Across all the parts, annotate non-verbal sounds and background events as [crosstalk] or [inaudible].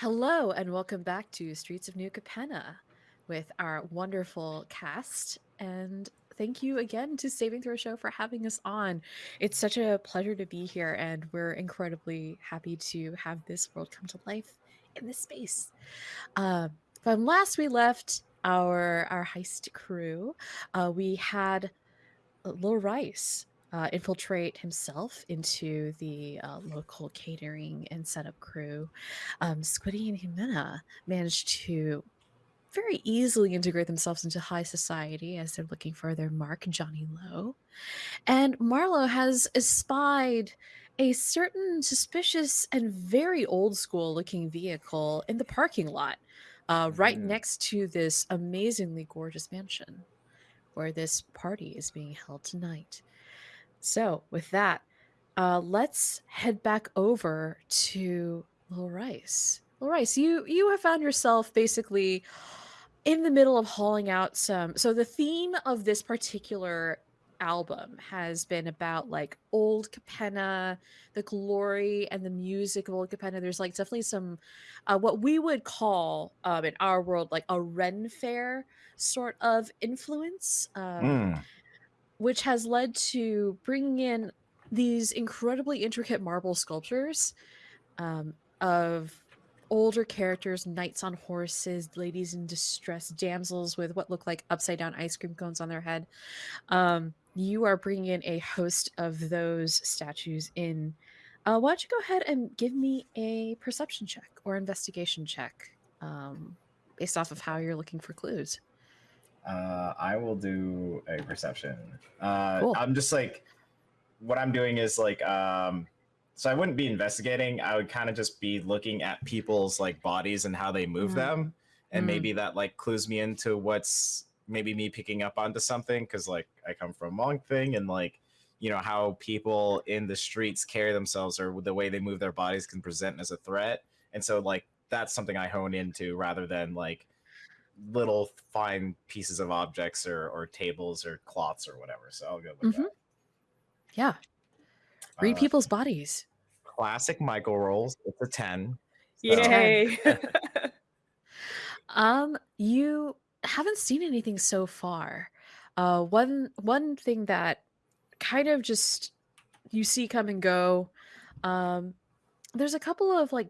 Hello, and welcome back to Streets of New Capenna with our wonderful cast. And thank you again to Saving Throw Show for having us on. It's such a pleasure to be here, and we're incredibly happy to have this world come to life in this space. Uh, from last we left our our heist crew, uh, we had Lil Rice uh, infiltrate himself into the uh, local catering and setup crew. Um, Squiddy and Jimena managed to very easily integrate themselves into high society as they're looking for their mark, Johnny Lowe. And Marlowe has espied a certain suspicious and very old school looking vehicle in the parking lot, uh, right Mm. next to this amazingly gorgeous mansion where this party is being held tonight. So, with that, uh, let's head back over to Lil Rice. Lil Rice, you you have found yourself basically in the middle of hauling out some. So the theme of this particular album has been about like old Capenna, the glory and the music of old Capenna. There's like definitely some uh, what we would call um, in our world like a Ren Fair sort of influence. Um, Mm. Which has led to bringing in these incredibly intricate marble sculptures um, of older characters, knights on horses, ladies in distress, damsels with what look like upside down ice cream cones on their head. Um, you are bringing in a host of those statues in. Uh, why don't you go ahead and give me a perception check or investigation check um, based off of how you're looking for clues? Uh, I will do a perception. Uh, Cool. I'm just like, what I'm doing is like, um, so I wouldn't be investigating. I would kind of just be looking at people's like bodies and how they move Mm. them, and Mm. maybe that like clues me into what's maybe me picking up onto something because like I come from monk thing and like you know how people in the streets carry themselves or the way they move their bodies can present as a threat, and so like that's something I hone into rather than like little fine pieces of objects or, or tables or cloths or whatever. So I'll go with Mhm. Yeah. Read Uh, people's bodies. Classic Michael rolls. It's a 10. So- Yay. [laughs] um, you haven't seen anything so far. Uh, one one thing that kind of just you see come and go. Um, there's a couple of like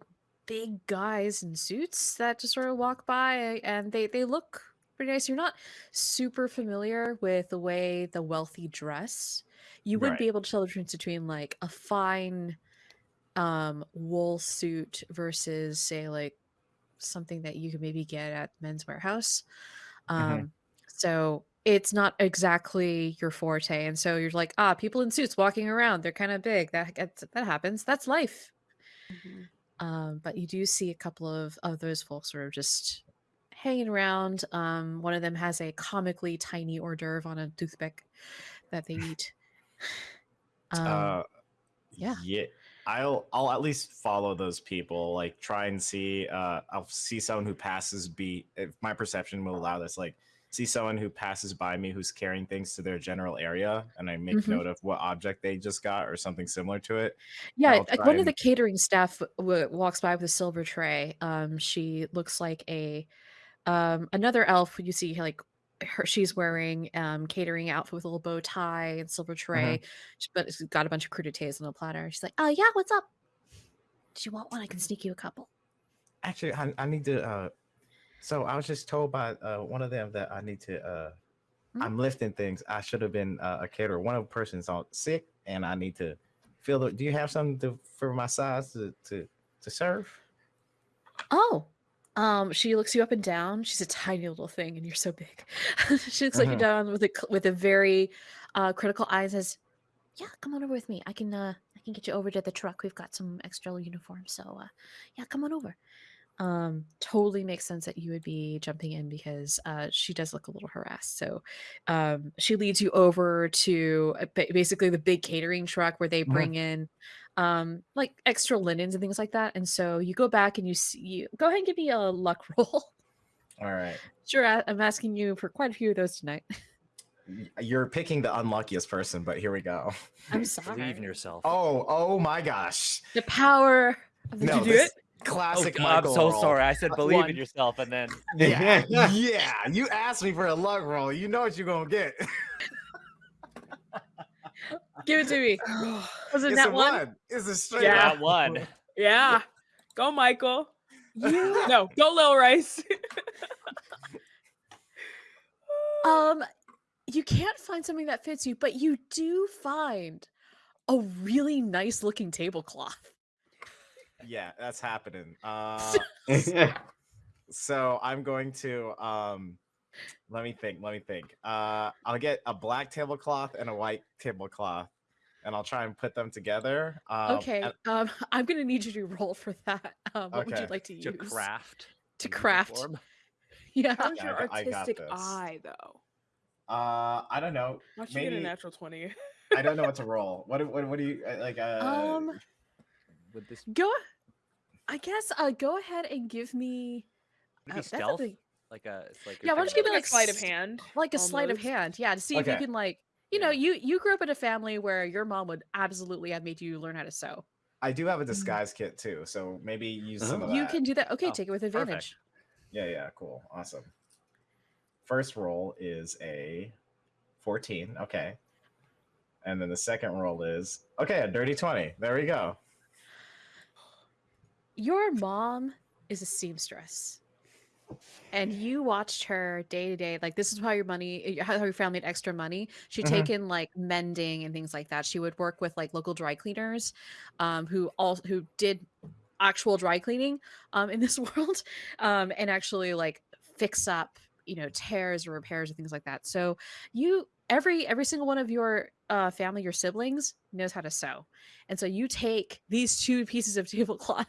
big guys in suits that just sort of walk by, and they they look pretty nice. You're not super familiar with the way the wealthy dress. You wouldn't be able to tell the difference between like a fine um wool suit versus say like something that you could maybe get at men's Wearhouse um Mhm. so it's not exactly your forte and so you're like ah people in suits walking around they're kind of big That, that happens that's life um but you do see a couple of of those folks sort of just hanging around um one of them has a comically tiny hors d'oeuvre on a toothpick that they [laughs] eat um uh, yeah. Yeah. I'll I'll at least follow those people. Like try and see. Uh, I'll see someone who passes be. If my perception will allow this, like see someone who passes by me who's carrying things to their general area, and I make Mhm. note of what object they just got or something similar to it. Yeah, I'll like try one of the catering staff w- walks by with a silver tray. Um, she looks like a um another elf. You see, like her, she's wearing um catering outfit with a little bow tie and silver tray, sh- but it's got a bunch of crudités on a platter. She's like, "Oh yeah, what's up? Do you want one? I can sneak you a couple." Actually, I, I need to. Uh, so I was just told by uh, one of them that I need to. Uh, Mhm. I'm lifting things. I should have been uh, a caterer. One of the person's on sick, and I need to fill. The, do you have something to, for my size to to to serve? Oh, um, she looks you up and down. She's a tiny little thing, and you're so big. [laughs] she looks at you Mhm. down with a with a very uh, critical eye and says, "Yeah, come on over with me. I can uh, I can get you over to the truck. We've got some extra uniforms, so uh, yeah, come on over." Um, totally makes sense that you would be jumping in because uh, she does look a little harassed. So um, she leads you over to uh, basically the big catering truck where they Mhm. bring in um like extra linens and things like that and so you go back and you see you go ahead and give me a luck [laughs] roll All right. sure I- i'm asking you for quite a few of those tonight You're picking the unluckiest person, but here we go. i'm sorry [laughs] Believe in yourself. Oh, oh my gosh. the power of the, No, you do this, it Classic. Oh, I'm so roll. sorry. I said believe one. in yourself, and then [laughs] Yeah, yeah. You asked me for a luck roll. You know what you're gonna get. [laughs] Give it to me. [sighs] Was it it's that one? one. It's a straight Yeah. that one. [laughs] Yeah. Go, Michael. You No, go, Lil Rice. um you can't find something that fits you, but you do find a really nice looking tablecloth. Yeah, that's happening. Uh, [laughs] [laughs] so I'm going to um, let me think. Let me think. Uh, I'll get a black tablecloth and a white tablecloth, and I'll try and put them together. Um, okay. and- Um [laughs] I'm gonna need you to roll for that. Um, what would you like to use? To craft. To craft. uniform. Yeah. How's Yeah, your I got- I got artistic eye, though? uh, I don't know. Why don't you get a natural 20? I don't know what to roll. What? do- What? What do you uh, like? Uh, Um Would this go I guess uh go ahead and give me would uh, be that's stealth? something- Like a, it's like Yeah, why don't you give me Like like a sleight of hand. like a sleight of hand yeah to see if you can like you know you you grew up in a family where your mom would absolutely have made you learn how to sew I do have a disguise kit too, so maybe use some of you can do that okay Oh, take it with perfect. advantage Yeah, yeah, cool, awesome. First roll is a 14. Okay. And then the second roll is okay, a dirty 20. There we go. Your mom is a seamstress. And you watched her day to day like this is how your money how your family had extra money. She'd Mhm. take in like mending and things like that. She would work with like local dry cleaners um who all who did actual dry cleaning um in this [laughs] world um and actually like fix up you know tears or repairs or things like that. So you every every single one of your uh family your siblings knows how to sew. And so you take these two [laughs] pieces of tablecloth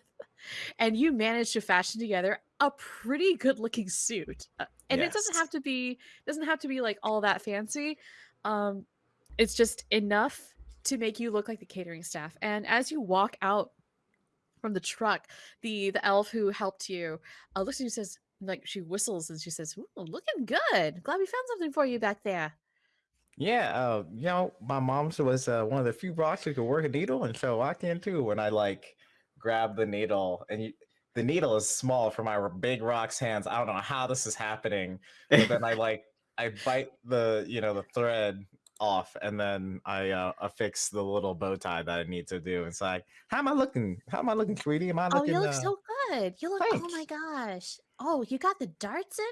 and you manage to fashion together a pretty good looking suit Uh, and it doesn't have to be doesn't have to be like all that fancy um it's just enough to make you look like the catering staff and as you walk out from the truck the the elf who helped you uh, looks at you and says like she whistles and she says looking good glad we found something for you back there Yeah, uh, you know, my mom's was uh, one of the few rocks who could work a needle, and so I can too. When I like grab the needle and you the needle is small for my big rock's hands. I don't know how this is happening, but then I like [laughs] I bite the you know the thread off and then I uh, affix the little bow tie that I need to do. It's like, How am I looking? How am I looking, sweetie? Am I looking? oh you look uh, so good you look oh my gosh oh you got the darts in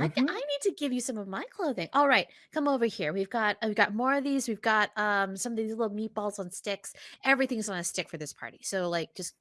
I, mhm. I need to give you some of my clothing. All right, come over here. We've got we've got more of these. We've got um some of these little meatballs on sticks. Everything's on a stick for this party. So like just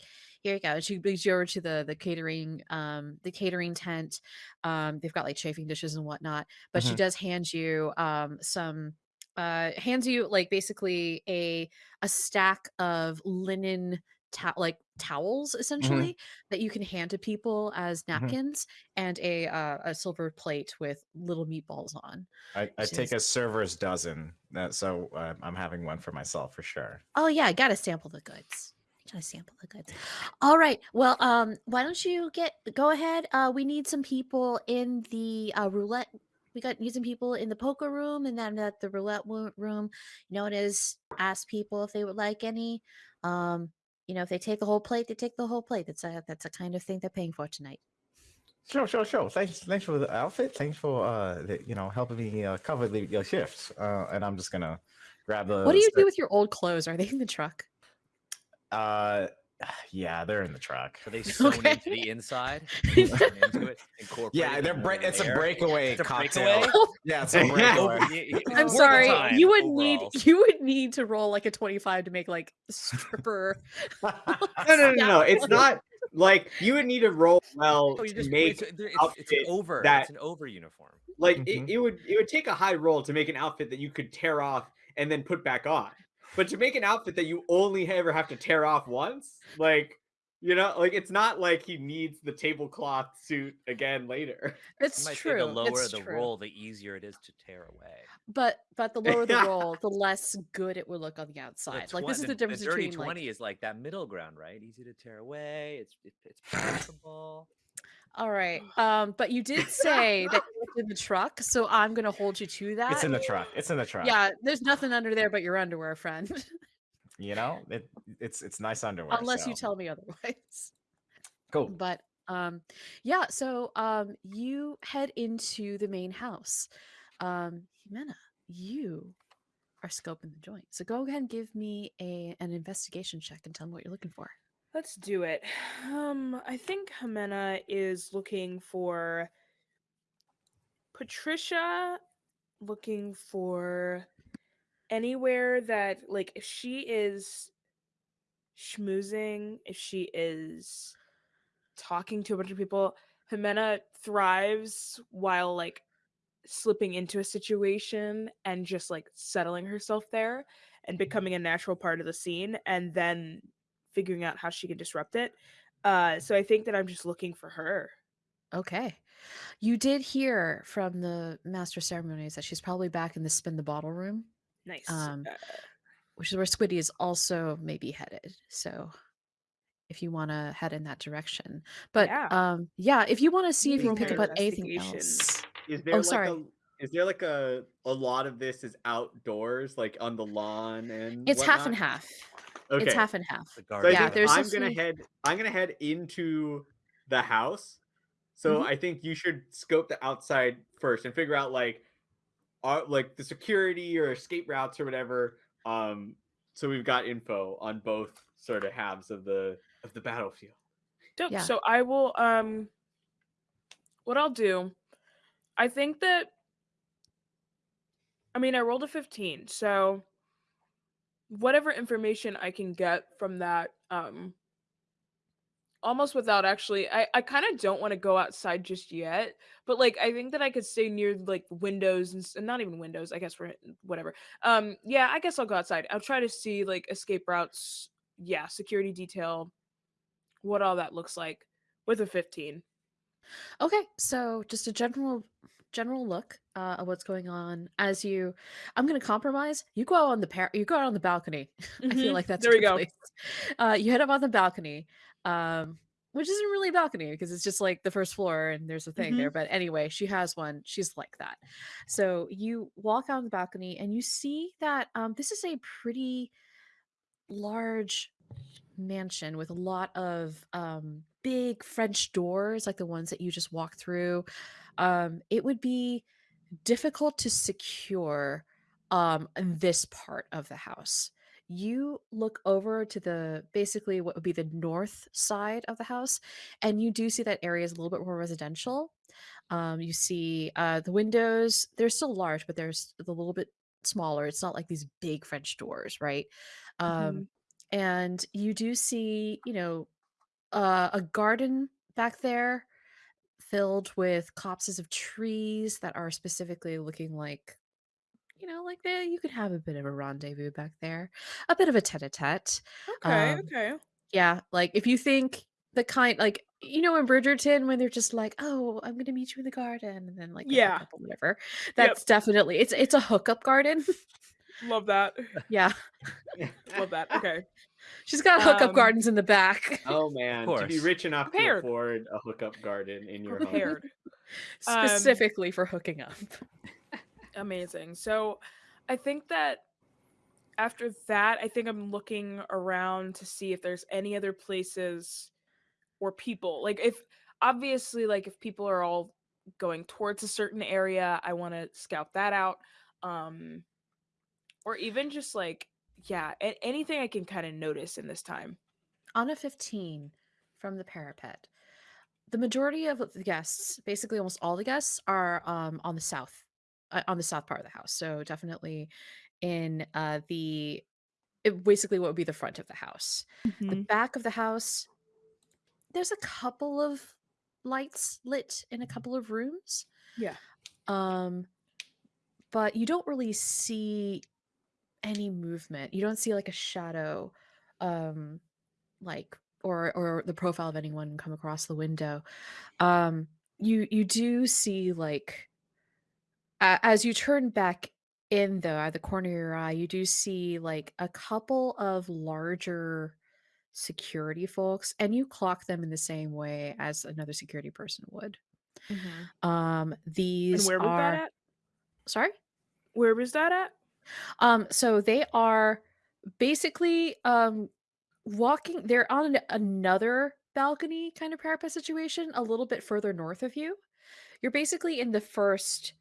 here you go. She brings you over to the the catering um the catering tent. Um they've got like chafing dishes and whatnot. But she Mhm. does hand you um some uh hands you like basically a a stack of linen to- like towels essentially that you can hand to people as napkins and a uh, a silver plate with little meatballs on. I, I take is- a server's dozen. That, so uh, I'm having one for myself for sure. Oh yeah, I gotta sample the goods. Gotta sample the goods. All right. Well, um, why don't you get go ahead? Uh, we need some people in the uh, roulette. We got need some people in the poker room, and then at the roulette room. You know, it is ask people if they would like any. Um, you know, if they take the whole plate, they take the whole plate. That's a that's a kind of thing they're paying for tonight. Sure, sure, sure. Thanks, thanks for the outfit. Thanks for uh, the, you know, helping me uh, cover the your shifts. Uh, and I'm just gonna grab the. what do you do with your old clothes? Are they in the truck? Uh, [sighs] yeah, they're in the truck. Are they [laughs] sewn Okay. into the inside? [laughs] Into it, Yeah, they're into break. It's a breakaway It's a cocktail. breakaway? [laughs] Yeah, it's a Over- breakaway. y- y- I'm sorry. time You would overalls. need you would need to roll like a 25 to make like stripper. No, no, no, no. Yeah. It's not like you would need to roll well Oh, to just make it's, it's, it's an outfit over. that- It's an over uniform. like Mhm. it, it would it would take a high roll to make an outfit that you could tear off and then put back on. But to make an outfit that you only ever have to tear off once, like you know, like it's not like he needs the tablecloth suit again later. [laughs] It's You might true. say the lower it's the true. roll, the easier it is to tear away. But but the [laughs] lower the roll, the less good it would look on the The outside. Like this is the difference dirty between twenty like is like that middle ground, right? Easy to tear away. It's it, it's [sighs] passable. all right. [sighs] Um, but you did [laughs] say that you looked in the truck, so I'm gonna hold you to that. It's in the truck. It's in the truck. yeah, there's nothing under there but your underwear, friend. You know, it, it's it's nice underwear. Unless you tell me otherwise. Cool. But um yeah, so um you head into the main house. Um Jimena, you are scoping the joint. So go ahead and give me a an investigation check and tell me what you're looking for. Let's do it. Um, I think Jimena is looking for Patricia, looking for anywhere that, like, if she is schmoozing, if she is talking to a bunch of people, Jimena thrives while, like, slipping into a situation and just, like, settling herself there and becoming a natural part of the scene and then figuring out how she can disrupt it. Uh, so I think that I'm just looking for her. Okay. You did hear from the master ceremonies that she's probably back in the spin the bottle room, Nice. Um, Uh, which is where Squiddy is also maybe headed. So if you want to head in that direction. But Yeah. um yeah, if you want to see if you can pick up on anything else. Is there Oh, like sorry. a is there like a a lot of this is outdoors, like on the lawn and It's half and half. Okay. It's half and half. The So Yeah, there's I'm gonna few- head I'm gonna head into the house. So Mhm. I think you should scope the outside first and figure out like are like the security or escape routes or whatever. Um so we've got info on both sort of halves of the of the battlefield. Dope. Yeah. So I will um what I'll do, I think that I mean I rolled a 15, so whatever information I can get from that, um almost without actually I, I kind of don't want to go outside just yet, but like I think that I could stay near like windows and, and not even windows, I guess for whatever. Um yeah, I guess I'll go outside. I'll try to see like escape routes, yeah, security detail, what all that looks like with a 15. Okay, so just a general general look uh, of what's going on as you I'm going to compromise. You go out on the par- you go out on the balcony. [laughs] I feel Mhm, like that's there a we go. place. Uh, you head up on the balcony, um, which isn't really a balcony because it's just like the first floor and there's a thing Mm-hmm. there. But anyway, she has one. She's like that. So you walk out on the balcony and you see that um, this is a pretty large mansion with a lot of um, big French doors, like the ones that you just walked through. Um, it would be difficult to secure um, this part of the house. You look over to the basically what would be the north side of the house, and you do see that area is a little bit more residential. Um, you see uh, the windows; they're still large, but they're a little bit smaller. It's not like these big French doors, right? Um, Mhm. and you do see, you know, uh, a garden back there filled with copses of trees that are specifically looking like, you know, like they, you could have a bit of a rendezvous back there, a bit of a tete-a-tete. Okay, Um, okay. Yeah, like if you think the kind, like you know, in Bridgerton when they're just like, "Oh, I'm gonna meet you in the garden," and then like they hook Yeah. up or whatever. That's Yep. definitely it's it's a hookup garden. Love that. [laughs] [laughs] yeah, Love that. Okay. [laughs] she's got hookup Um, gardens in the back. Oh man, to be course. rich enough Prepared. to afford a hookup garden in your home. Prepared. Um, specifically for hooking up. Amazing. So I think that after that, I think I'm looking around to see if there's any other places or people. Like if obviously like if people are all going towards a certain area, I want to scout that out. Um or even just like yeah, a- anything I can kind of notice in this time. On a 15 from the parapet, the majority of the guests, basically almost all the guests, are um, on the south, uh, on the south part of the house. So definitely in uh, the, it basically what would be the front of the house. The back of the house, there's a couple of lights lit in a couple of rooms. Yeah. Um, but you don't really see any movement. You don't see like a shadow, um, like or or the profile of anyone come across the window. Um, you you do see like a- as you turn back in though at the corner of your eye, you do see like a couple of larger security folks, and you clock them in the same way as another security person would. Um, And these where was are that at? sorry. Where was that at? Um, so they are basically um walking they're on an- another balcony kind of parapet situation a little bit further north of you. You're basically in the first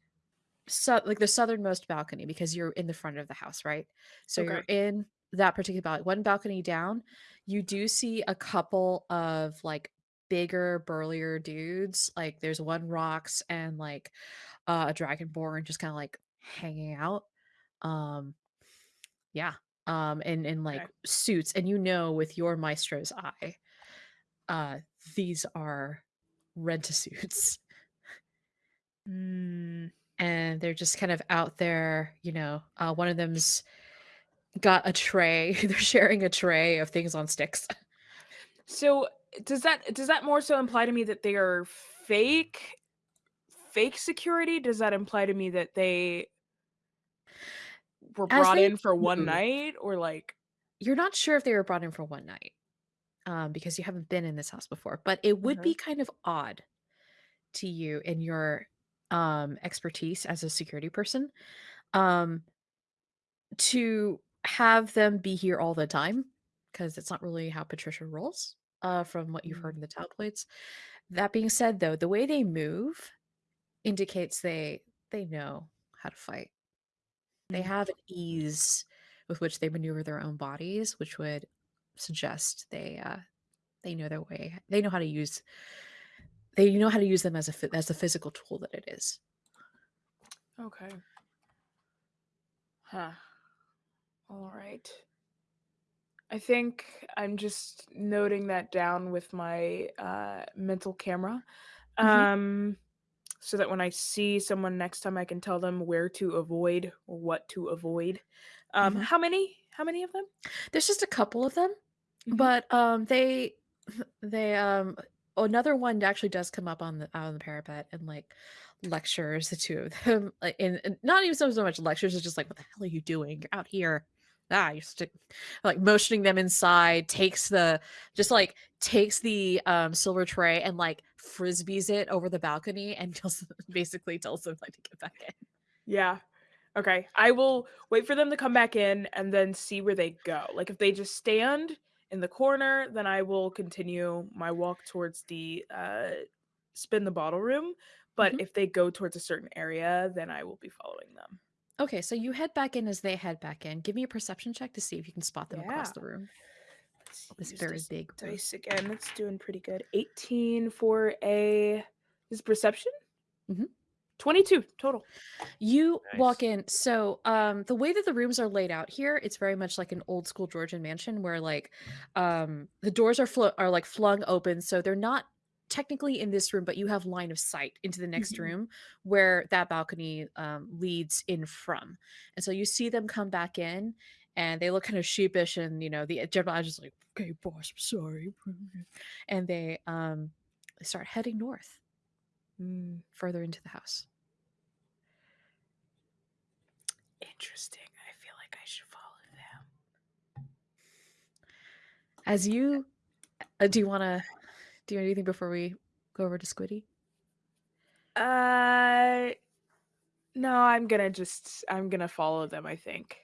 so like the southernmost balcony because you're in the front of the house, right? So you're in that particular balcony. One balcony down, you do see a couple of like bigger, burlier dudes. Like there's one rocks and like uh, a dragonborn just kind of like hanging out. Um, yeah. Um, and in like Okay. suits, and you know with your maestro's eye, uh, these are rent suits. Mm, and they're just kind of out there you know uh, one of them's got a tray [laughs] they're sharing a tray of things on sticks [laughs] So does that does that more so imply to me that they are fake fake security? Does that imply to me that they were brought they in for one night or like you're not sure if they were brought in for one night um, because you haven't been in this house before but it would Mhm. be kind of odd to you in your um, expertise as a security person um, to have them be here all the time because it's not really how patricia rolls uh, from what you've heard in the tabloids that being said though the way they move indicates they they know how to fight. They Mm. have an ease with which they maneuver their own bodies which would suggest they uh they know their way they know how to use they you know how to use them as a as a physical tool that it is Okay. Huh. All right. I think I'm just noting that down with my uh, mental camera. Mhm. Um so that when I see someone next time I can tell them where to avoid or what to avoid. Um Mhm. how many? How many of them? there's just a couple of them Mhm. but um they they um another one actually does come up on the out on the parapet and like lectures the two of them [laughs] in in- not even so, so much lectures it's just like what the hell are you doing you're out here ah you're like motioning them inside takes the just like takes the um silver tray and like frisbees it over the balcony and [laughs] just basically tells them like to get back in Yeah. Okay. I will wait for them to come back in and then see where they go. Like if they just stand in the corner, then I will continue my walk towards the uh spin the bottle room. But Mhm. if they go towards a certain area, then I will be following them. okay so you head back in as they head back in give me a perception check to see if you can spot them across the room Let's this very this big room. dice again. That's doing pretty good. 18 for a is perception? Mhm. 22 total. You walk in. So, um, the way that the rooms are laid out here, it's very much like an old school Georgian mansion where like um the doors are flo- are like flung open, so they're not technically in this room, but you have line of sight into the next Mhm. room where that balcony um leads in from. And so you see them come back in and they look kind of sheepish and you know the general is just like, okay, boss, I'm sorry. And they um they start heading north Mm, further into the house. Interesting. I feel like I should follow them. As you, uh, do you want to do anything before we go over to Squiddy? Uh no, I'm gonna just I'm gonna follow them, I think.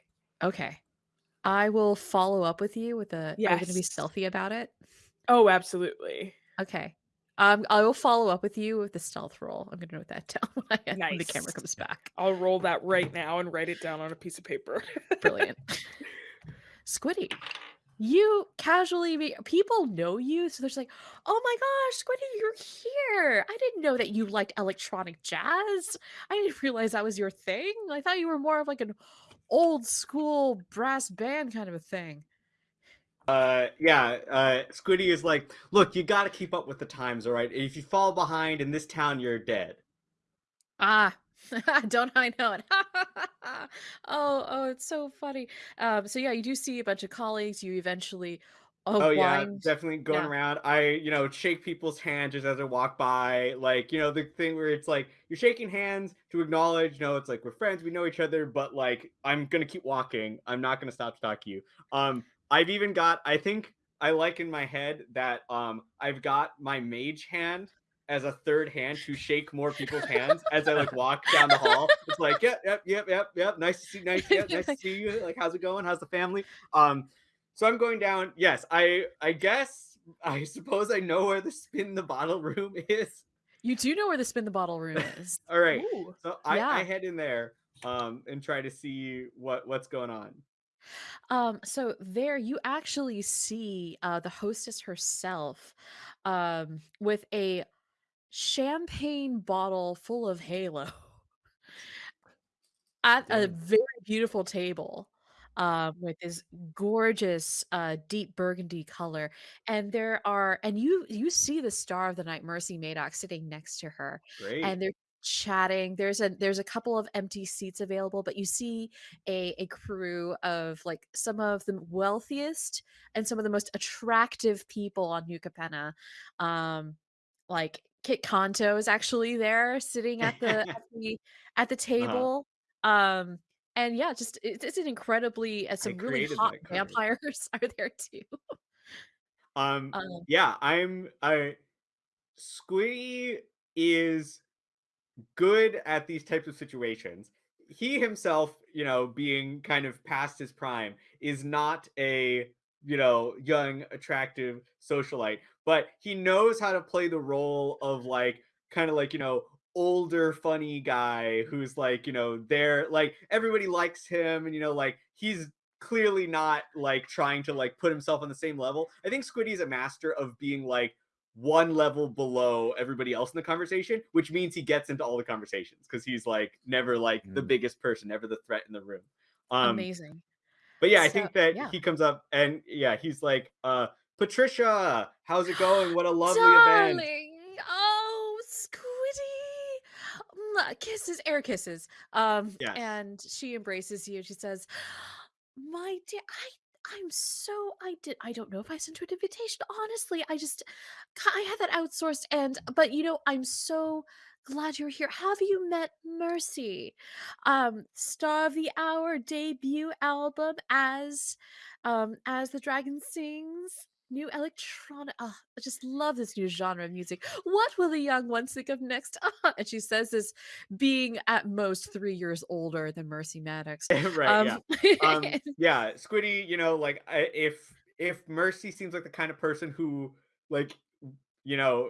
Okay, I will follow up with you with a. Are you going to be stealthy about it? Oh, absolutely. Okay. Um, I will follow up with you with the stealth roll. I'm going to note that [laughs] down when, I, when the camera comes back. I'll roll that right now and write it down on a piece of paper. Brilliant. [laughs] Squiddy, you casually be, people know you, so there's like, oh my gosh, Squiddy, you're here. I didn't know that you liked electronic jazz. I didn't realize that was your thing. I thought you were more of like an old school brass band kind of a thing. Uh, yeah, uh, Squiddy is like, look, you gotta keep up with the times, all right? If you fall behind in this town, you're dead. Ah, [laughs] don't I know it? [laughs] oh, oh, it's so funny. Um, so yeah, you do see a bunch of colleagues. You eventually, oh, Oh yeah, definitely going yeah. around. I, you know, shake people's hands just as I walk by. Like, you know, the thing where it's like you're shaking hands to acknowledge, you know, it's like we're friends, we know each other, but like I'm gonna keep walking. I'm not gonna stop to talk to you. Um, I've even got, I think I like in my head that um I've got my mage hand as a third hand to shake more people's hands as I like walk down the hall. It's like, yep, yep, yep, yep, yep. Nice to see, nice, [laughs] yep, nice to see you. Like, how's it going? How's the family? Um, so I'm going down. Yes, I I guess I suppose I know where the spin the bottle room [laughs] is. You do know where the spin the bottle room [laughs] is. All right. Ooh. So I, I head in there um and try to see what what's going on. Um, so there you actually see uh the hostess herself um with a champagne bottle full of halo at a very beautiful table um with this gorgeous uh deep burgundy color and there are and you you see the star of the night mercy Maddox sitting next to her Great. and they're chatting there's a there's a couple of empty seats available but you see a a crew of like some of the wealthiest and some of the most attractive people on New Capenna um like Kitt Kanto is actually there sitting at the at [laughs] the at the Uh-huh. table um and yeah just it's, it's an incredibly uh, some really hot vampires [laughs] are there too Um um yeah, I'm I Squiddy is good at these types of situations. He himself, you know, being kind of past his prime, is not a, you know, young, attractive socialite, but he knows how to play the role of like kind of like, you know, older funny guy who's like, you know, there like everybody likes him and you know like he's clearly not like trying to like put himself on the same level. I think Squiddy's a master of being like one level below everybody else in the conversation, which means he gets into all the conversations because he's like never like the Mm. biggest person, never the threat in the room. Um, amazing but yeah, I think that yeah. he comes up and yeah, he's like, uh, Patricia, how's it going? What a [gasps] lovely event. Oh, Squiddy! Kisses, air kisses. Um, Yes. and she embraces you. She says, "My dear, I, I'm so I did. I don't know if I sent her an invitation. Honestly, I just, I had that outsourced. And but you know, I'm so glad you're here. Have you met Mercy? Um, Star of the Hour debut album as, um, as the Dragon Sings." New electronic. Oh, I just love this new genre of music. What will the young ones think of next? Ah, [laughs] and she says this, being at most three years older than Mercy Maddox. [laughs] right, yeah. [laughs] Um, um yeah squiddy you know like I, if if mercy seems like the kind of person who like you know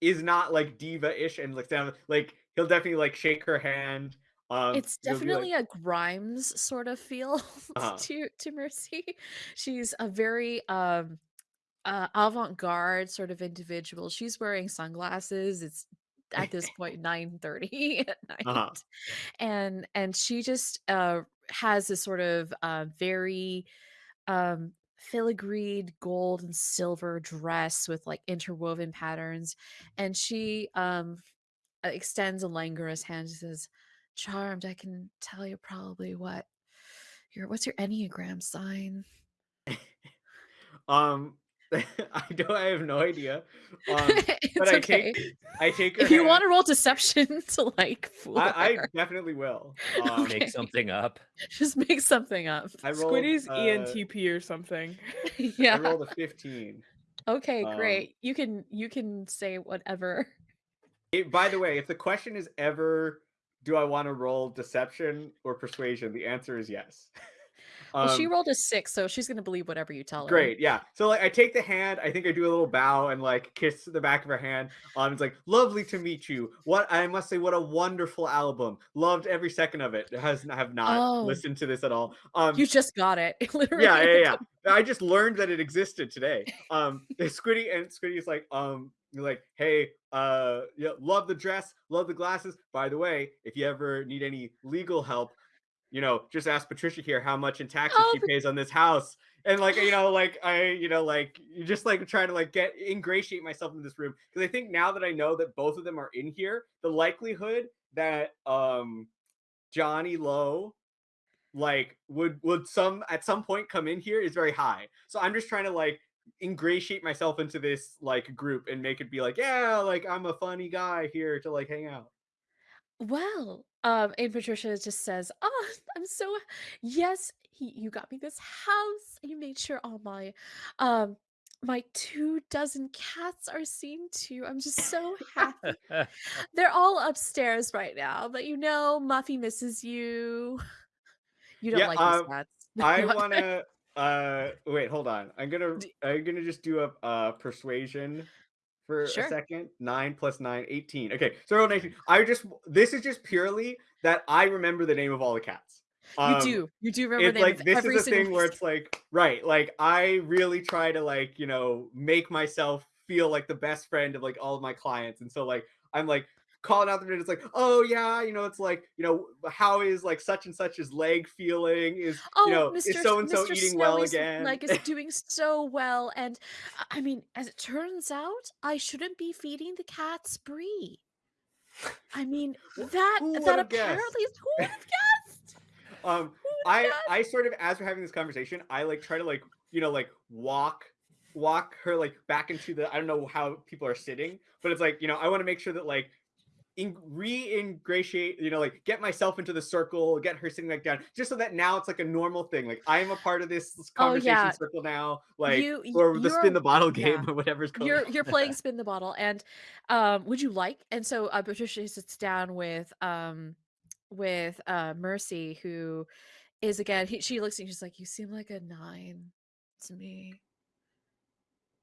is not like diva-ish and like down like he'll definitely like shake her hand um it's be like- definitely a Grimes sort of feel [laughs] Uh-huh. to to Mercy. [laughs] She's a very um uh avant-garde sort of individual. She's wearing sunglasses. It's at this point [laughs] 9:30 at night. Uh-huh. And and she just uh has this sort of uh very um filigreed gold and silver dress with like interwoven patterns and she um extends a languorous hand and says charmed i can tell you probably what your what's your enneagram sign? [laughs] Um [laughs] i don't i have no idea. [laughs] Um it's but i okay. Take i take if you hand- want to roll deception to like fool I, I definitely will um Okay. Make something up. just make something up. I rolled Squiddy's uh, ENTP or something. i yeah. rolled a 15 okay um, great. You can you can say whatever. It, by the way, if the question is ever, do I want to roll deception or persuasion? The answer is yes. [laughs] well she Um, rolled a six so she's gonna believe whatever you tell her Great, yeah. So like, I take the hand. I think I do a little bow and like kiss the back of her hand. Um, it's like lovely to meet you. What I must say, what a wonderful album. Loved every second of it. Has have not Oh. listened to this at all. Um, you just got it [laughs] literally yeah, yeah, yeah. I just learned that it existed today. Um, Squiddy and Squiddy's like, um, you're like, hey, uh, yeah, love the dress, love the glasses. By the way, if you ever need any legal help, you know, just ask Patricia here how much in taxes Oh, she pays on this house. And like, you know, [gasps] like I, you know, like you just like trying to like get ingratiate myself in this room because I think now that I know that both of them are in here, the likelihood that um Johnny Lowe like would would some at some point come in here is very high. So I'm just trying to like ingratiate myself into this like group and make it be like, yeah, like I'm a funny guy here to like hang out. Well, um, and Patricia just says, "Oh, [laughs] I'm so yes, he, you got me this house. You made sure all my, um, my two dozen cats are seen too. I'm just so happy. [laughs] They're all upstairs right now, but you know, Muffy misses you. [laughs] You don't Yeah, like um, cats. I want to uh wait, hold on. I'm gonna I'm gonna just do a uh persuasion for Sure. a second. Nine plus nine, 18. Okay, so I rolled 19. I just this is just purely that I remember the name of all the cats. you Um, do. You do remember it's the name like of this is a thing where it's like right like i really try to like you know make myself feel like the best friend of like all of my clients and so like i'm like calling out the name it's like oh yeah you know it's like you know how is like such and such's leg feeling is Oh, you know Mr. is so and so Mr. eating well again Like is [laughs] doing so well, and uh, I mean, as it turns out, I shouldn't be feeding the cats brie. I mean, that that would've guessed? apparently is who would have guessed? [laughs] um i would've i sort of as we're having this conversation i like try to like you know like walk walk her like back into the i don't know how people are sitting but it's like you know i want to make sure that like re-ingratiate you know like get myself into the circle get her sitting back down just so that now it's like a normal thing. Like i'm a part of this Oh, conversation yeah. circle now like You- or the spin the bottle game yeah. [laughs] or whatever's going you're on you're [laughs] playing spin the bottle and um would you like and so uh, patricia sits down with um with uh mercy who is again he, she looks at you she's like you seem like a nine to me.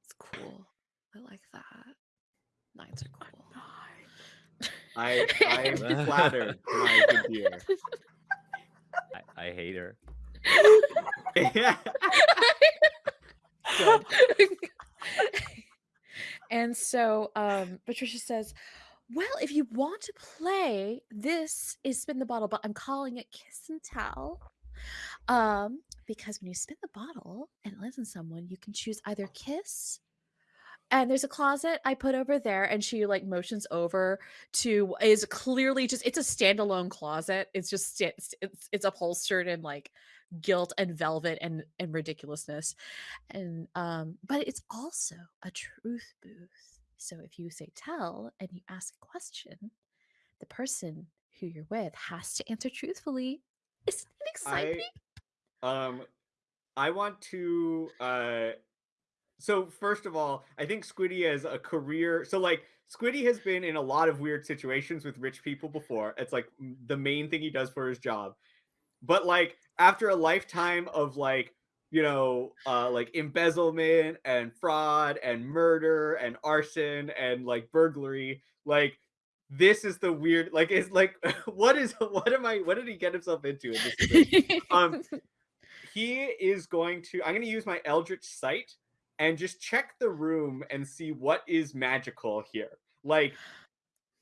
It's cool. I like that. Nines are cool i i'm flattered [laughs] my good dear I, I hate her. [laughs] [laughs] and so um Patricia says, Well, if you want to play, this is spin the bottle, but I'm calling it kiss and tell. Um, because when you spin the bottle and it lands on someone, you can choose either kiss. And there's a closet I put over there, and she like motions over to is clearly just it's a standalone closet. It's just sta- it's it's upholstered in like gilt and velvet and and ridiculousness and um but it's also a truth booth so if you say tell and you ask a question the person who you're with has to answer truthfully isn't it exciting I um I want to uh so first of all, I think Squiddy has a career so like Squiddy has been in a lot of weird situations with rich people before. It's like the main thing he does for his job. But like after a lifetime of like you know uh like embezzlement and fraud and murder and arson and like burglary like this is the weird like it's like [laughs] what is what am i what did he get himself into in this um, [laughs] he is going to i'm going to use my eldritch sight and just check the room and see what is magical here like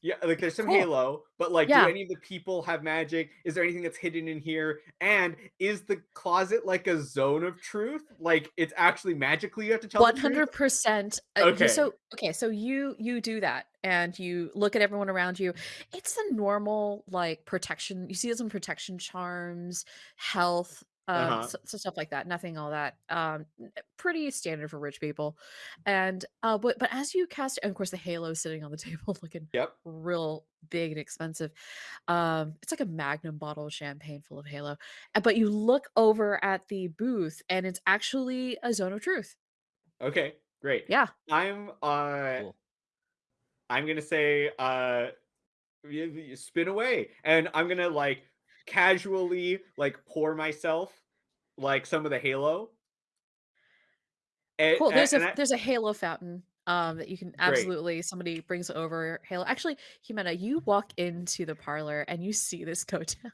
yeah like there's some Cool. halo but like Yeah. do any of the people have magic is there anything that's hidden in here and is the closet like a zone of truth like it's actually magically you have to tell the One truth? hundred percent. uh, Okay. So okay, so you you do that, and you look at everyone around you. It's a normal like protection. You see some protection charms, health, Uh-huh. so, so stuff like that. Nothing all that. Um, pretty standard for rich people. And uh, but but as you cast, and of course the halo sitting on the [laughs] table, looking yep real big and expensive. Um, it's like a magnum bottle of champagne full of halo. Uh, But you look over at the booth, and it's actually a zone of truth. okay great Yeah. i'm uh Cool. I'm gonna say uh spin away. And I'm gonna like casually like pour myself like some of the halo. And, Cool. There's a and I- there's a halo fountain um that you can Great. absolutely somebody brings over halo. Actually, Jimena, you walk into the parlor and you see this [laughs] go down.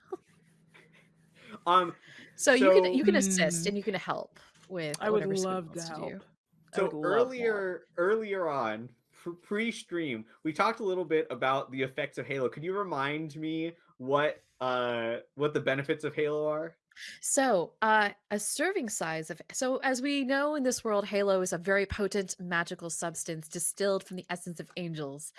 um So, you can you can assist Mm. and you can help with I would love to help. do. So would love that. earlier earlier on pr- pre-stream we talked a little bit about the effects of halo could you remind me what uh what the benefits of halo are So, uh, a serving size of so as we know in this world, Halo is a very potent magical substance distilled from the essence of angels,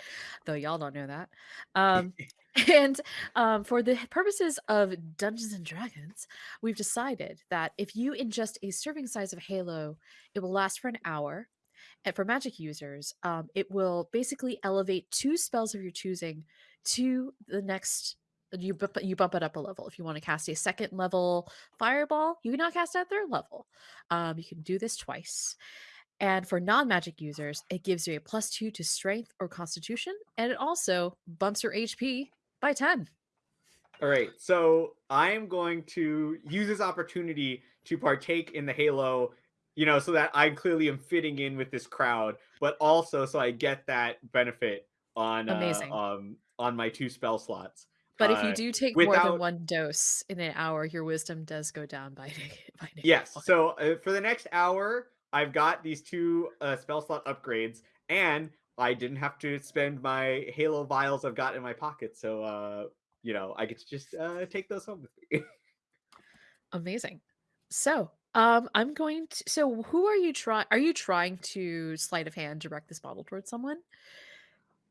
though y'all don't know that. Um, [laughs] [laughs] and um, for the purposes of Dungeons and Dragons, we've decided that if you ingest a serving size of Halo, it will last for an hour. And for magic users, um, it will basically elevate two spells of your choosing to the next you bump, you bump it up a level. If you want to cast a second level fireball, you can now cast at third level. Um, you can do this twice. And for non magic users, it gives you a plus two to strength or constitution, and it also bumps your HP by 10. All right, so I'm going to use this opportunity to partake in the Halo, you know, so that I clearly am fitting in with this crowd, but also so I get that benefit on uh, Amazing. um on my two spell slots. But if you Uh, do take more than one dose in an hour, your wisdom does go down by [laughs] by Yes. one. So uh, for the next hour, I've got these two uh, spell slot upgrades, and I didn't have to spend my Halo vials I've got in my pocket. So uh, you know, I get to just uh, take those home with me. [laughs] Amazing. So, um, I'm going to. So, who are you trying? Are you trying to sleight of hand direct this bottle towards someone?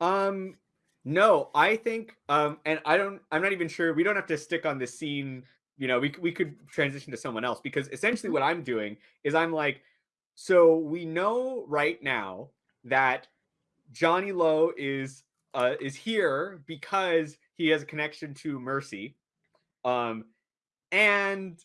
Um, no, I think, um, and I don't, I'm not even sure. We don't have to stick on this scene. You know, we we could transition to someone else because essentially what I'm doing is I'm like, so we know right now that Johnny Lowe is uh is here because he has a connection to Mercy, um, and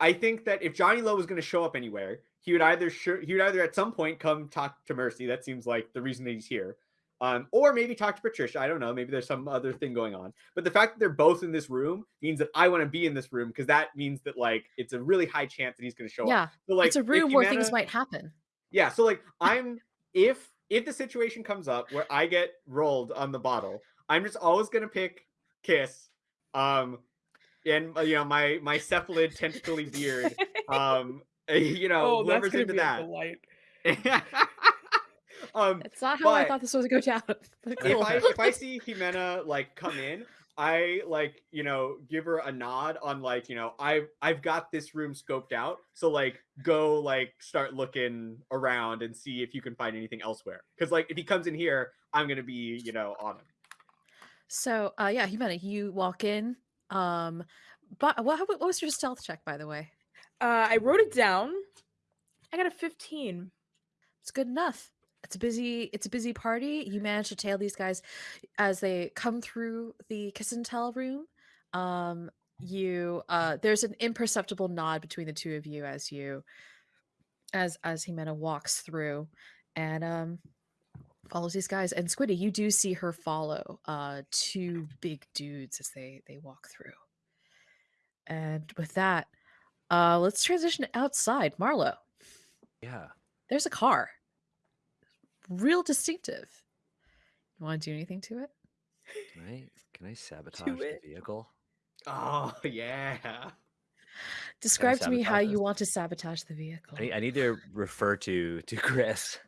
I think that if Johnny Lowe was going to show up anywhere, he would either sure he would either at some point come talk to Mercy. That seems like the reason that he's here um, or maybe talk to Patricia. I don't know. Maybe there's some other thing going on. But the fact that they're both in this room means that I want to be in this room because that means that like it's a really high chance that he's going to show up. Yeah, So like it's a room where things might happen. Yeah. So like [laughs] I'm if if the situation comes up where I get rolled on the bottle, I'm just always going to pick Kiss. Um, and uh, you know my my cephalid tentacly beard. [laughs] Um, [laughs] you know oh, whoever's into that. Delight. [laughs] um, It's not how I thought this was going to go down. [laughs] But if. I if I see Jimena like come in, I like you know give her a nod on like you know I've I've got this room scoped out, so like go like start looking around and see if you can find anything elsewhere. Because like if he comes in here, I'm gonna be you know on him. So, uh, yeah, Jimena, you walk in. Um, but what, what was your stealth check, by the way? Uh, I wrote it down. I got a 15. It's good enough. It's a busy. It's a busy party. You manage to tail these guys as they come through the kiss and tell room. Um, you uh, there's an imperceptible nod between the two of you as you, as as Jimena walks through, and um, follows these guys. And Squiddy, you do see her follow uh two big dudes as they they walk through. And with that, uh, let's transition outside. Marlo, Yeah. there's a car. Real distinctive. You want to do anything to it? Can I can I [laughs] sabotage the vehicle? Oh [laughs] yeah. Describe to me how sabotage you want to sabotage the vehicle. I need, I need to refer to to Chris.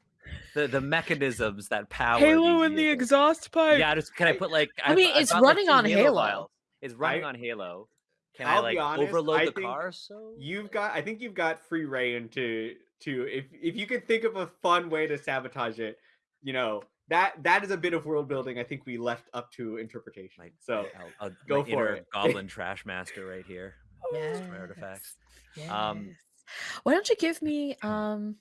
The the mechanisms that power Halo in the exhaust pipe. Yeah, just can I I- put like I mean, I've it's got, like, running on Halo. vials. It's running I- on Halo. Can I'll I like honest, overload I the car? So You've got I think you've got free reign to to if if you could think of a fun way to sabotage it, you know that that is a bit of world building. I think we left up to interpretation. My- so I'll, I'll, go for it. [laughs] Goblin Trash Master right here. yes. artifacts. Yes. Um, Why don't you give me um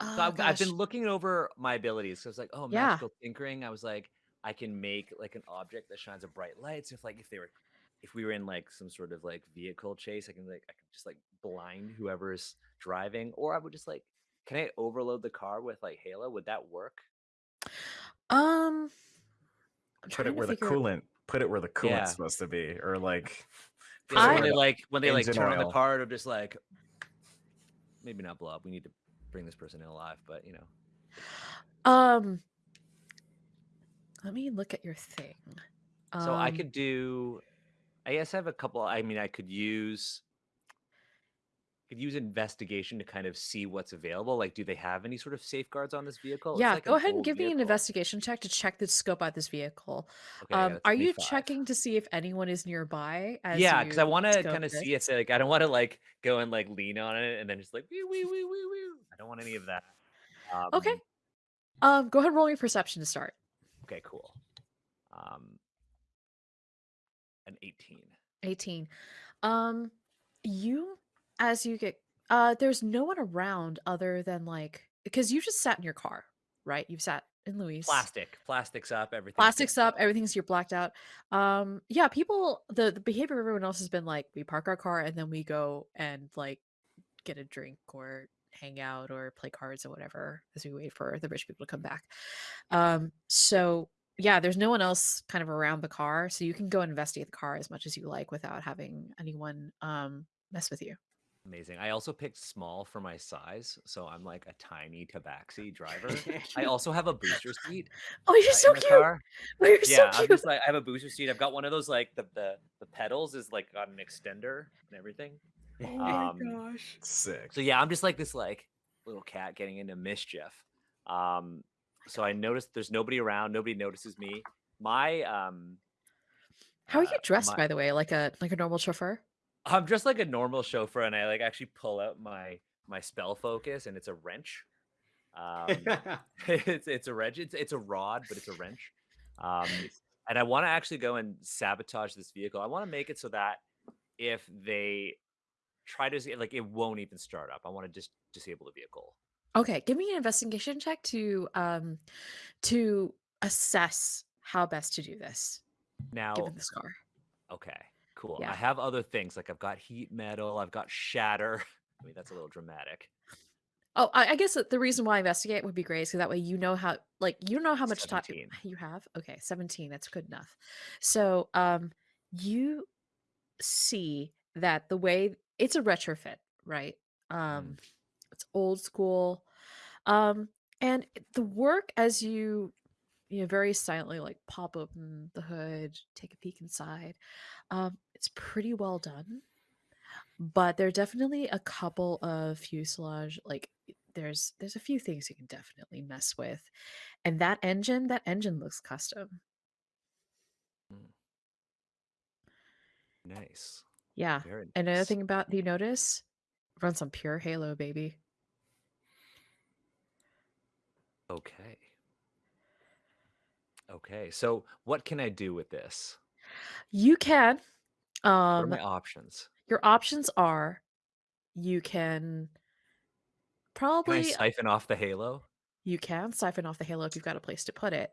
So oh, I've, I've been looking over my abilities. So it's like, oh, Yeah. magical tinkering. I was like, I can make like an object that shines a bright light. So if like if they were, if we were in like some sort of like vehicle chase, I can like I can just like blind whoever's driving, or I would just like, can I overload the car with like Halo? Would that work? um I'm Put it where the figure- coolant. Put it where the coolant's Yeah. supposed to be, or like. I- when they like when they like engine turn on the oil. car, it'll just like maybe not blow up. We need to bring this person in alive, but you know. Um let me look at your thing. So I Um, could do. I guess I have a couple. I mean, I could use. Could use investigation to kind of see what's available. Like, do they have any sort of safeguards on this vehicle? Yeah, like go an ahead and give me an investigation check to check the scope out this vehicle. Okay, um, are you 25. checking to see if anyone is nearby? As Yeah, because I want to kind of see it. Like, I don't want to like go and like lean on it and then just like wee wee wee wee wee. I don't want any of that. Um, Okay. Um, go ahead and roll your perception to start. Okay. Cool. Um. An eighteen. 18 um you as you get uh there's no one around other than like because you just sat in your car right you've sat in louise Plastic. Plastics up. Everything. plastics up everything's you're blacked out um yeah people the the behavior of everyone else has been like we park our car and then we go and like get a drink or hang out or play cards or whatever as we wait for the rich people to come back um so yeah, there's no one else kind of around the car, so you can go investigate the car as much as you like without having anyone um mess with you. Amazing. I also picked small for my size, so I'm like a tiny tabaxi driver. [laughs] I also have a booster seat Oh, you're uh, so in the cute. car. Oh, you're Yeah, so I'm cute. just like I have a booster seat. I've got one of those like the the, the pedals is like got an extender and everything. Oh my Um, gosh. Sick. So yeah, I'm just like this like little cat getting into mischief. Um, so I noticed there's nobody around. Nobody notices me. My um, How are you uh, dressed, my- by the way? Like a like a normal chauffeur? I'm just like a normal chauffeur, and I like actually pull out my my spell focus, and it's a wrench. Um, [laughs] [laughs] it's it's a wrench. It's it's a rod, but it's a wrench. Um, and I want to actually go and sabotage this vehicle. I want to make it so that if they try to like, it won't even start up. I want to just disable the vehicle. Okay, give me an investigation check to um to assess how best to do this Now, given this car. okay, cool. Yeah. I have other things like I've got heat metal. I've got shatter. [laughs] I mean, that's a little dramatic. Oh, I, I guess the reason why I investigate would be great because that way you know how like you know how much time you have. Okay, seventeen. That's good enough. So um, you see that the way it's a retrofit, right? Um, it's old school, um, and the work as you you know very silently like pop open the hood, take a peek inside. Um, it's pretty well done but there are definitely a couple of fuselage like there's there's a few things you can definitely mess with and that engine that engine looks custom mm. Nice. yeah and another thing about you notice runs on pure halo baby Okay. Okay. So what can I do with this? you can What are um my options? your options are you can Can I probably siphon off the halo? you can siphon off the halo if you've got a place to put it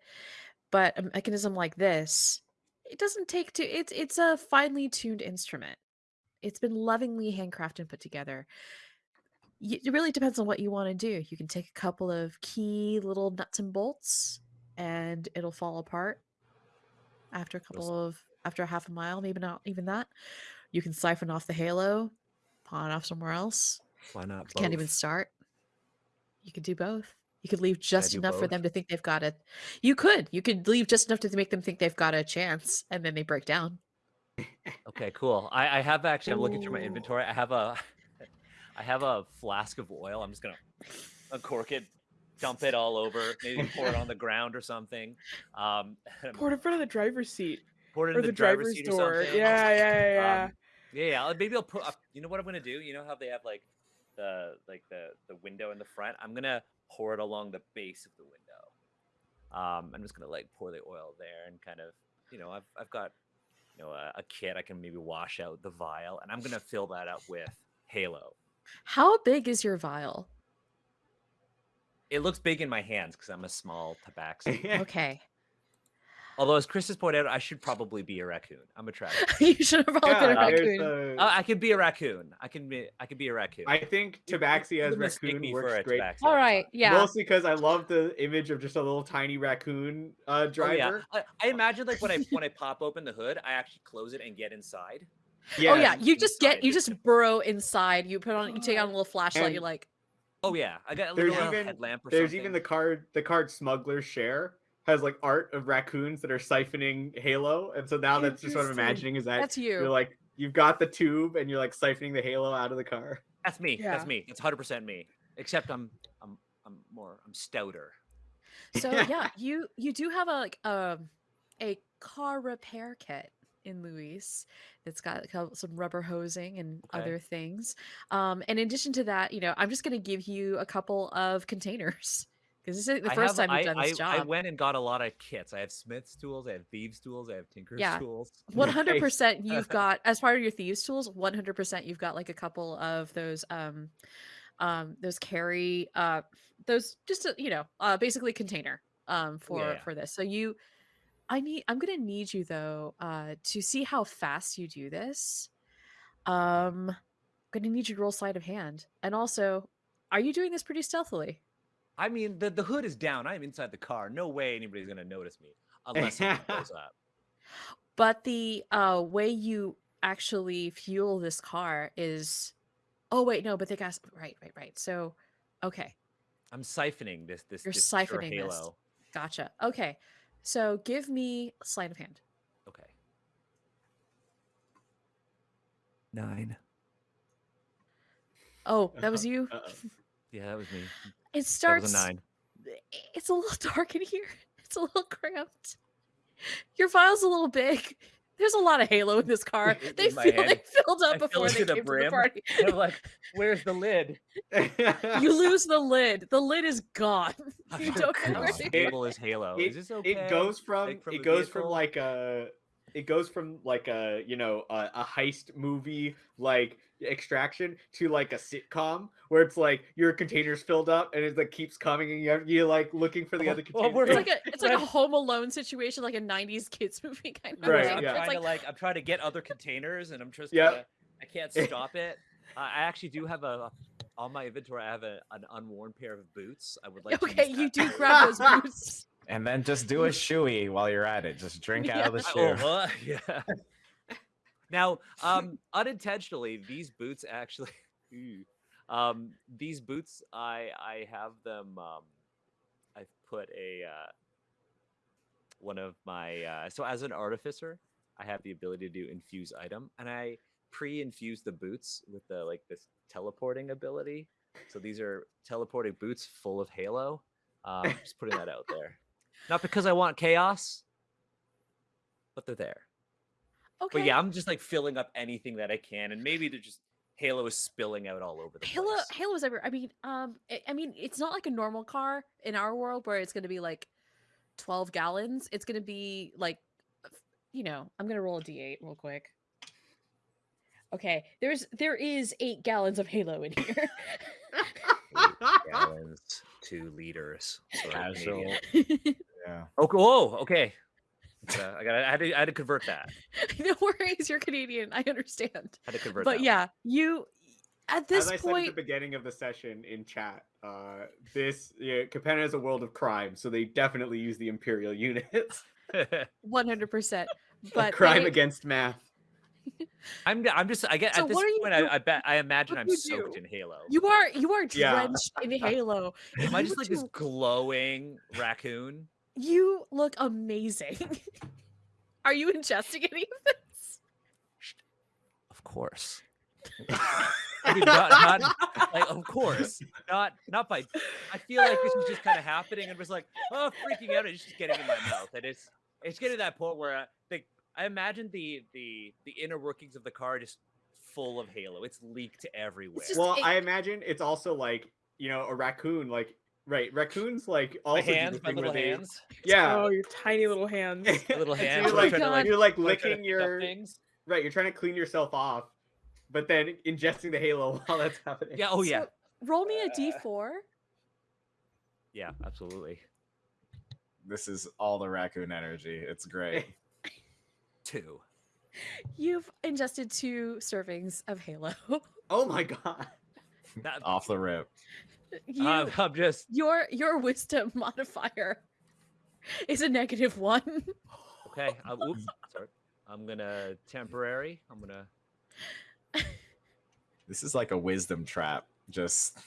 but a mechanism like this it doesn't take to it's it's a finely tuned instrument it's been lovingly handcrafted and put together Y- it really depends on what you want to do you can take a couple of key little nuts and bolts and it'll fall apart after a couple of after a half a mile maybe not even that you can siphon off the halo pawn it off somewhere else Why not? can't even start. You could do both. You could leave just do enough for them to think they've got it. You could. You could leave just enough to make them think they've got a chance, and then they break down. Okay, cool. I, I have actually. I'm looking through my inventory. I have a, [laughs] I have a flask of oil. I'm just gonna uncork it, dump it all over, maybe pour it on the ground or something. Um, [laughs] Pour it in front of the driver's seat pour it in the, the, driver's, driver's seat or something. Yeah, yeah, yeah. Um, yeah, yeah. Maybe I'll put. Up, you know what I'm gonna do? You know how they have like the like the the window in the front. I'm gonna pour it along the base of the window. Um, I'm just gonna like pour the oil there and kind of, you know, I've I've got, you know, a, a kit. I can maybe wash out the vial, and I'm gonna fill that up with Halo. How big is your vial? It looks big in my hands because I'm a small tabaxi. Okay. Although, as Chris has pointed out, I should probably be a raccoon. I'm attracted. [laughs] you should have probably been a Yeah, there's raccoon. a- Uh, I could be a raccoon. I can be. I can be a raccoon. I think You- you- Tabaxi as raccoon me for works a great. tabaxi All all the right. time. Yeah. Mostly because I love the image of just a little tiny raccoon uh, Oh, driver. yeah. I, I imagine like when I when I pop open the hood, I actually close it and get inside. Yeah. Oh yeah. Yeah, You just get. You just burrow inside. You put on. You take on a little flashlight. And you're like. Oh yeah, I got a There's little even- headlamp or There's something. even the card the card smuggler share has like art of raccoons that are siphoning Halo, and so now that's just what I'm imagining is that That's you. You're like you've got the tube and you're like siphoning the Halo out of the car. That's me. Yeah. That's me. That's hundred percent me. Except I'm I'm I'm more I'm stouter. So yeah, you you do have a like um a car repair kit in Luis that's got some rubber hosing and Okay. other things. Um, and in addition to that, you know, I'm just going to give you a couple of containers because this is the first have- time you've I, done this I, I went and got a lot of kits. I have Smith's tools. I have thieves tools. I have Tinker's Yeah. tools. [laughs] One hundred percent, you've [laughs] got as part of your thieves tools. One hundred percent, you've got like a couple of those, um, um, those carry, uh, those just you know, uh, basically container, um, for Yeah. for this. So you, I need, I'm gonna need you though, uh, to see how fast you do this. Um, I'm gonna need you to roll sleight of hand, and also, are you doing this pretty stealthily? I mean, the, the hood is down. I'm inside the car. No way anybody's gonna notice me. unless [laughs] something blows up. But the uh, way you actually fuel this car is, oh wait, no, but the gas. Right, right, right. So, okay, I'm siphoning this this You're this siphoning this. gotcha. Okay, so give me sleight of hand. Okay. Nine. Oh, that was [laughs] you. Uh-oh. Yeah, that was me. It starts. was a nine. It's a little [laughs] dark in here. It's a little cramped. Your file's a little big. There's a lot of Halo in this car. [laughs] They feel hand. like filled up fill before they to the came to the party. [laughs] I'm like, where's the lid? You lose the lid. The lid is gone. You don't know where How stable is Halo? it, is this okay? it goes from Like, from it a goes from like a it goes from like a you know a, a heist movie like extraction to like a sitcom where it's like your container's filled up and it like keeps coming and you're, you're like looking for the other well, container. we're It's like a it's like a Home Alone situation, like a '90s kids [laughs] movie kind of. Right, thing. I'm yeah. trying It's to like like I'm trying to get other containers, and I'm just Yep. gonna, I can't stop it. Uh, I actually do have a on my inventory. I have a, an unworn pair of boots. I would like. okay, use you do grab those [laughs] boots. And then just do a shoey while you're at it. Just drink [laughs] out of the Oh, shoe. uh, [laughs] yeah. [laughs] Now, um, unintentionally, these boots actually, um, these boots, I I have them. Um, I've put a uh, one of my uh, so as an artificer, I have the ability to do infuse item, and I pre-infuse the boots with the like this teleporting ability. So these are teleporting boots full of Halo. Um, just putting that out there, not because I want chaos, but they're there. Okay. But yeah, I'm just like filling up anything that I can, and maybe they're just Halo is spilling out all over the Halo place. Halo's everywhere. I mean, um, I, I mean, it's not like a normal car in our world where it's going to be like twelve gallons. It's going to be like, you know, I'm going to roll a d8 real quick. Okay, there's there is eight gallons of Halo in here. [laughs] Eight gallons, two liters. Sorry, Casual. [laughs] Canadian. Yeah. Oh, okay. Uh, I got. I had to. I had to convert that. [laughs] no worries, you're Canadian. I understand. had to convert. But that. yeah, you at this As I said point, at the beginning of the session in chat, uh, this yeah, Capenna is a world of crime, so they definitely use the imperial units. [laughs] [laughs] one hundred percent. A But crime they- against math. I'm. I'm just. I get So at this what are you point. I, I bet. I imagine I'm soaked do? in Halo. You are you are Yeah. drenched in Halo. If Am I just like this glowing raccoon? You look amazing. [laughs] are you ingesting any of this? Of course. I mean, not, not like of course, not not by. I feel like this was just kind of happening and was like, oh, freaking out. It's just getting in my mouth, and it's it's getting to that point where I, the, I imagine the the the inner workings of the car just full of Halo. It's leaked everywhere. just- well, it- I imagine it's also like you know a raccoon, like right, raccoons like also my do the hands, my thing where little they- hands, Yeah, Oh, your tiny little hands. [laughs] my little [laughs] So hands. You're like, like, you're like where I'm trying to licking your things. right. You're trying to clean yourself off, but then ingesting the halo [laughs] while that's happening. Yeah. Oh yeah. So, roll me a uh. d4. Yeah. Absolutely. This is all the raccoon energy. It's great. Two. You've ingested two servings of Halo. Oh my god. That, Off the rip. You, I'm, I'm just your your wisdom [laughs] modifier is a negative one. okay. Uh, oops. Sorry. I'm gonna temporary. I'm gonna. This is like a wisdom trap. Just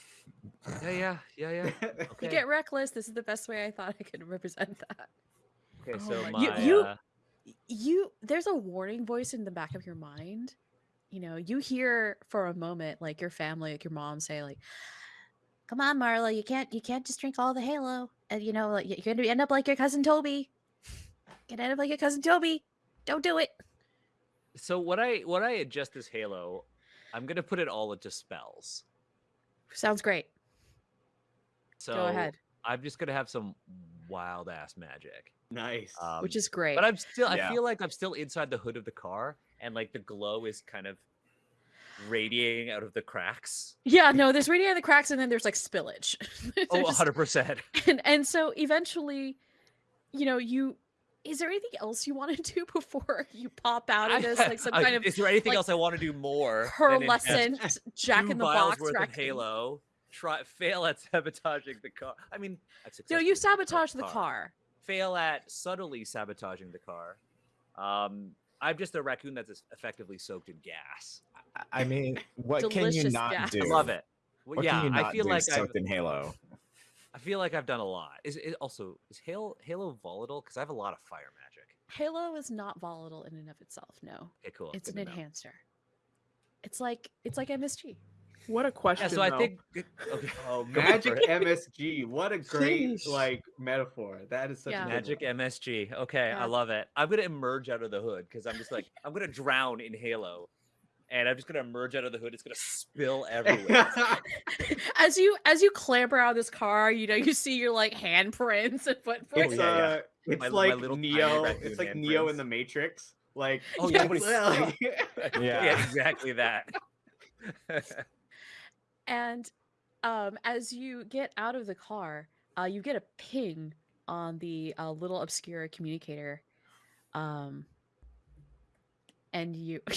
Yeah. Yeah. Yeah. Yeah. [laughs] You get reckless. This is the best way I thought I could represent that. Okay, Oh so my- my, You- you- uh, You there's a warning voice in the back of your mind. You know, you hear for a moment like your family, like your mom say like Come on, Marla, you can't you can't just drink all the Halo. And you know, like you're gonna end up like your cousin Toby. You're gonna end up like your cousin Toby. Don't do it. so what I what I adjust this Halo, I'm gonna put it all into spells. Sounds great. So Go ahead. I'm just gonna have some wild ass magic. nice. Um, Which is great. but I'm still I feel like I'm still inside the hood of the car, and like the glow is kind of radiating out of the cracks. yeah, no, there's radiating in the cracks and then there's like spillage. [laughs] Oh, 100 percent. [laughs] and and so eventually, you know, you is there anything else you want to do [laughs] before you pop out of this like some kind of Is there anything like, else I want to do more? pearlescent Jack in the Box worth of? Halo. Try fail at sabotaging the car. I mean, No, you sabotage the car. fail at subtly sabotaging the car. Um, I'm just a raccoon that's effectively soaked in gas. I- I mean, what can you not gas. do? I love it. Well, What yeah, can you not I feel do like I've, in Halo? I feel like I've done a lot. Is it also is Halo Halo volatile? Because I have a lot of fire magic. Halo is not volatile in and of itself. No, Okay, cool. it's good an enhancer. It's like it's like MSG. What a question. Yeah, so I though. think okay. [laughs] Oh, magic. MSG. What a great Sheesh. like metaphor. That is such Yeah. a Magic one. MSG. Okay, Yeah. I love it. I'm gonna emerge out of the hood because I'm just like I'm gonna drown in Halo, and I'm just gonna emerge out of the hood. It's gonna spill [laughs] everywhere. as you as you clamber out of this car, you know you see your like handprints and footprints. it's yeah, yeah. uh it's My- my like little tiny Neo. It's like hand Neo in the Matrix. Like Oh Yeah, yeah, [laughs] like- [laughs] yeah, Yeah. exactly that. And um, as you get out of the car, uh, you get a ping on the uh, little obscure communicator. Um, and you, [laughs]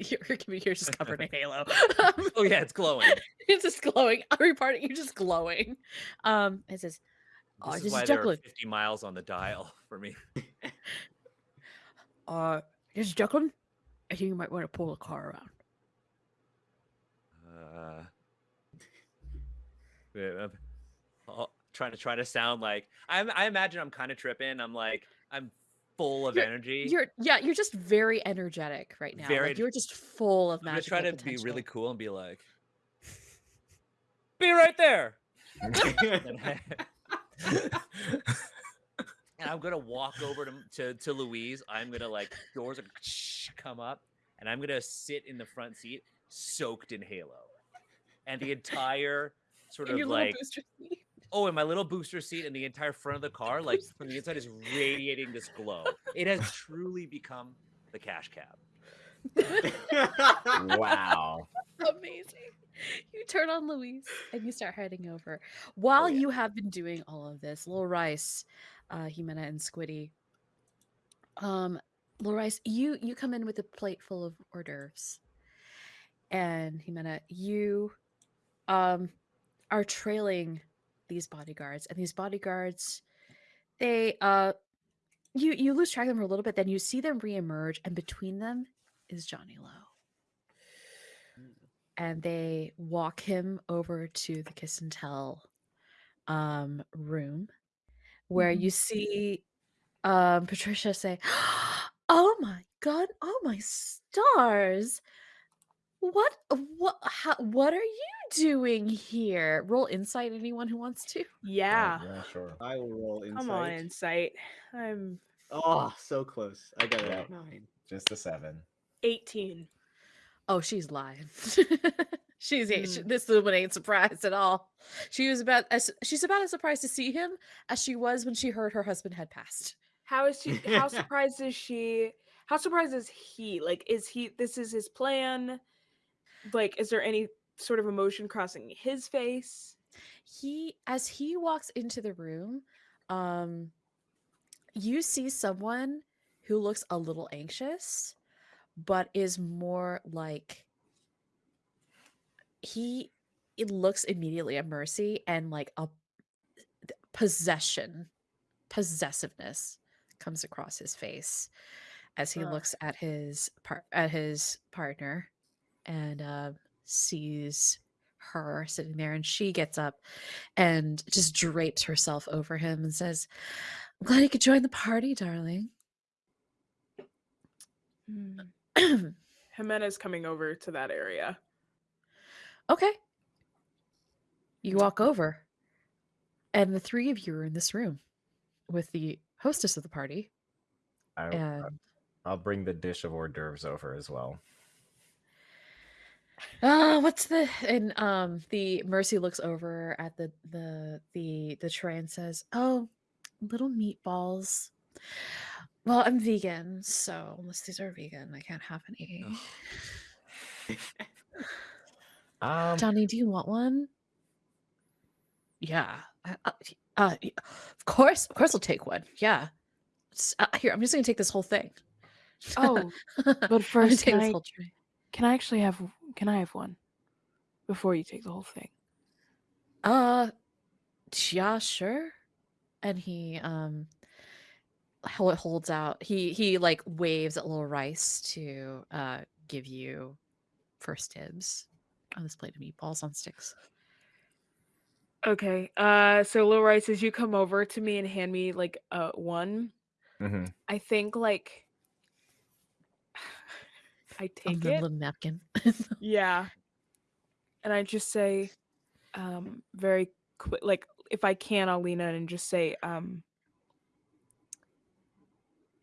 your communicator's just covered in [laughs] halo. Um, oh yeah, it's glowing. [laughs] it's just glowing. Every part of you just glowing. Um, it says, "Oh, This this is why is there are 50 miles on the dial for me. Uh, this is Declan. I think you might want to pull the car around." Uh, yeah, I'm- trying to try to sound like I'm. I imagine I'm kind of tripping. I'm like I'm full of You're- energy. You're yeah, you're just very energetic right now. Very- like, you're just full of magic. I'm gonna try to be really cool and be like, [laughs] be right there. [laughs] and I'm gonna walk over to, to to Louise. I'm gonna like doors are come up, and I'm gonna sit in the front seat, soaked in Halo, and the entire sort in of like. Oh, in my little booster seat, and the entire front of the car, like from the inside, is radiating this glow. It has [laughs] truly become the cash cab. [laughs] wow. Amazing. You turn on Louise and you start heading over. While yeah. you have been doing all of this, Lil Rice, uh, Jimena, and Squiddy, um, Lil Rice, you you come in with a plate full of hors d'oeuvres, and Jimena, you um are trailing these bodyguards, and these bodyguards, they uh, you you lose track of them for a little bit, then you see them reemerge, and between them is Johnny Lowe. And they walk him over to the kiss and tell um room where you see um Patricia say, "Oh my god, oh my stars. What what how, what are you doing here?" Roll insight anyone who wants to. Yeah. Yeah, sure. I will roll insight. Come on, insight. I'm Oh, so close. I got it Yeah. at nine. Just a seven. 18. Oh, she's lying. [laughs] she's ain't- she- Hmm. this woman ain't surprised at all. She was about as she's about as surprised to see him as she was when she heard her husband had passed. How is she? How [laughs] surprised is she? How surprised is he? Like, is he? This is his plan. Like, is there any sort of emotion crossing his face? he as he walks into the room um you see someone who looks a little anxious but is more like he it looks immediately at mercy and like a possession possessiveness comes across his face as he Ugh. looks at his par- at his partner and uh, sees her sitting there and she gets up and just drapes herself over him and says i'm glad you could join the party darling hmm. [clears throat] Jimena's coming over to that area. okay you walk over and the three of you are in this room with the hostess of the party I, uh, and I'll bring the dish of hors d'oeuvres over as well. Uh what's the and um the mercy looks over at the the the the tray and says oh little meatballs. Well i'm vegan so unless these are vegan i can't have any. [sighs] Um, johnny do you want one? Yeah uh, uh, of course of course i'll take one yeah. Uh, here i'm just gonna take this whole thing. Oh, [laughs] but but first, take can this I, whole tray. can I actually have? Can I have one before you take the whole thing? uh yeah sure and he um hol- holds out. He he like waves at little Rice to uh give you first dibs on this plate of meatballs on sticks. Okay. Uh so little Rice, as you come over to me and hand me like uh one, Mhm. I think like I take the it. little napkin. [laughs] Yeah. And I just say, um, very quick, like if I can, I'll lean in and just say, um,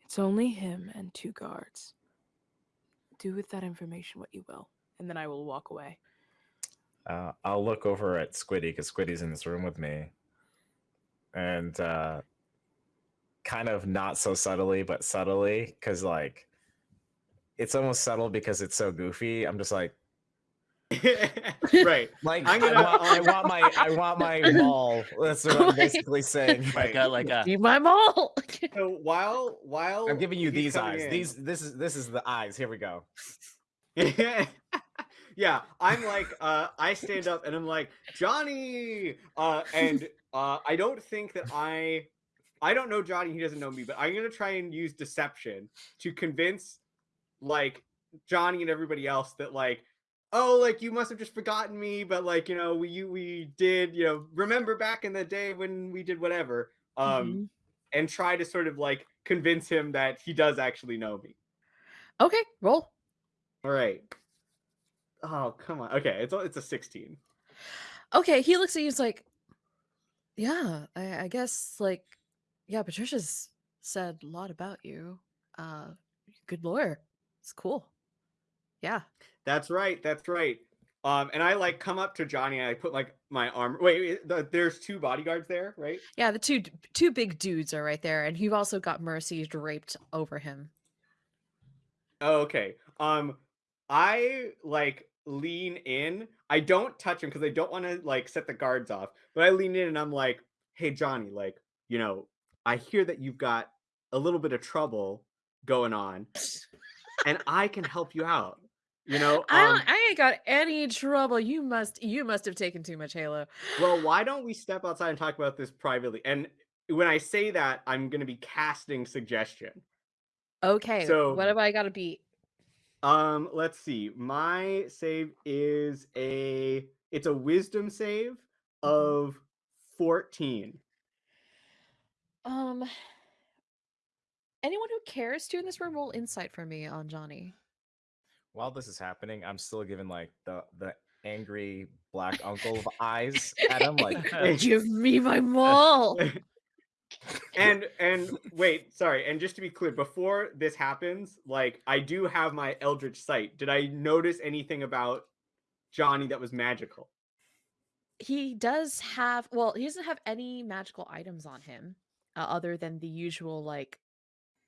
it's only him and two guards. Do with that information what you will. And then I will walk away. Uh, I'll look over at Squiddy because Squiddy's in this room with me, and uh, kind of not so subtly, but subtly, because like it's almost subtle because it's so goofy. I'm just like, [laughs] right. [laughs] like I'm gonna- want, I want my, I want my [laughs] mall. That's what I'm basically saying. Like a like a Be my mall. So while while I'm giving you these eyes. in- These, this is, this is the eyes. Here we go. yeah, I'm like, uh, I stand up and I'm like, Johnny, uh, and uh, I don't think that I, I don't know Johnny. He doesn't know me, but I'm gonna try and use deception to convince, like, Johnny and everybody else that like. Oh, like you must have just forgotten me, but like you know, we you we did you know remember back in the day when we did whatever, um, Mhm. and try to sort of like convince him that he does actually know me. okay, roll. All right. Oh, come on. Okay, it's a, it's a 16. Okay, he looks at you. He's like, "Yeah, I, I guess like, yeah, Patricia's said a lot about you. Uh, good lawyer. It's cool. Yeah. That's right. That's right. Um, and I like come up to Johnny and I put like my arm. Wait, the, there's two bodyguards there, right? Yeah, the two two big dudes are right there, and you've also got Mercy draped over him. Oh, okay. Um, I like lean in. I don't touch him because I don't want to like set the guards off. But I lean in and I'm like, "Hey, Johnny, like, you know, I hear that you've got a little bit of trouble going on, [laughs] and I can help you out. You know, I um, don't, I ain't got any trouble. You must you must have taken too much Halo. well, why don't we step outside and talk about this privately? And when I say that, I'm going to be casting suggestion. Okay, So- what have I got to beat? Um, let's see. My save is a it's a wisdom save of 14. Um, anyone who cares to in this room roll insight for me on Johnny. While this is happening, I'm still giving like the the angry black uncle of [laughs] eyes at him. Like, [laughs] Give me my [laughs] mall. and and wait, sorry. And just to be clear, before this happens, like I do have my eldritch sight. Did I notice anything about Johnny that was magical? he does have well, he doesn't have any magical items on him uh, other than the usual like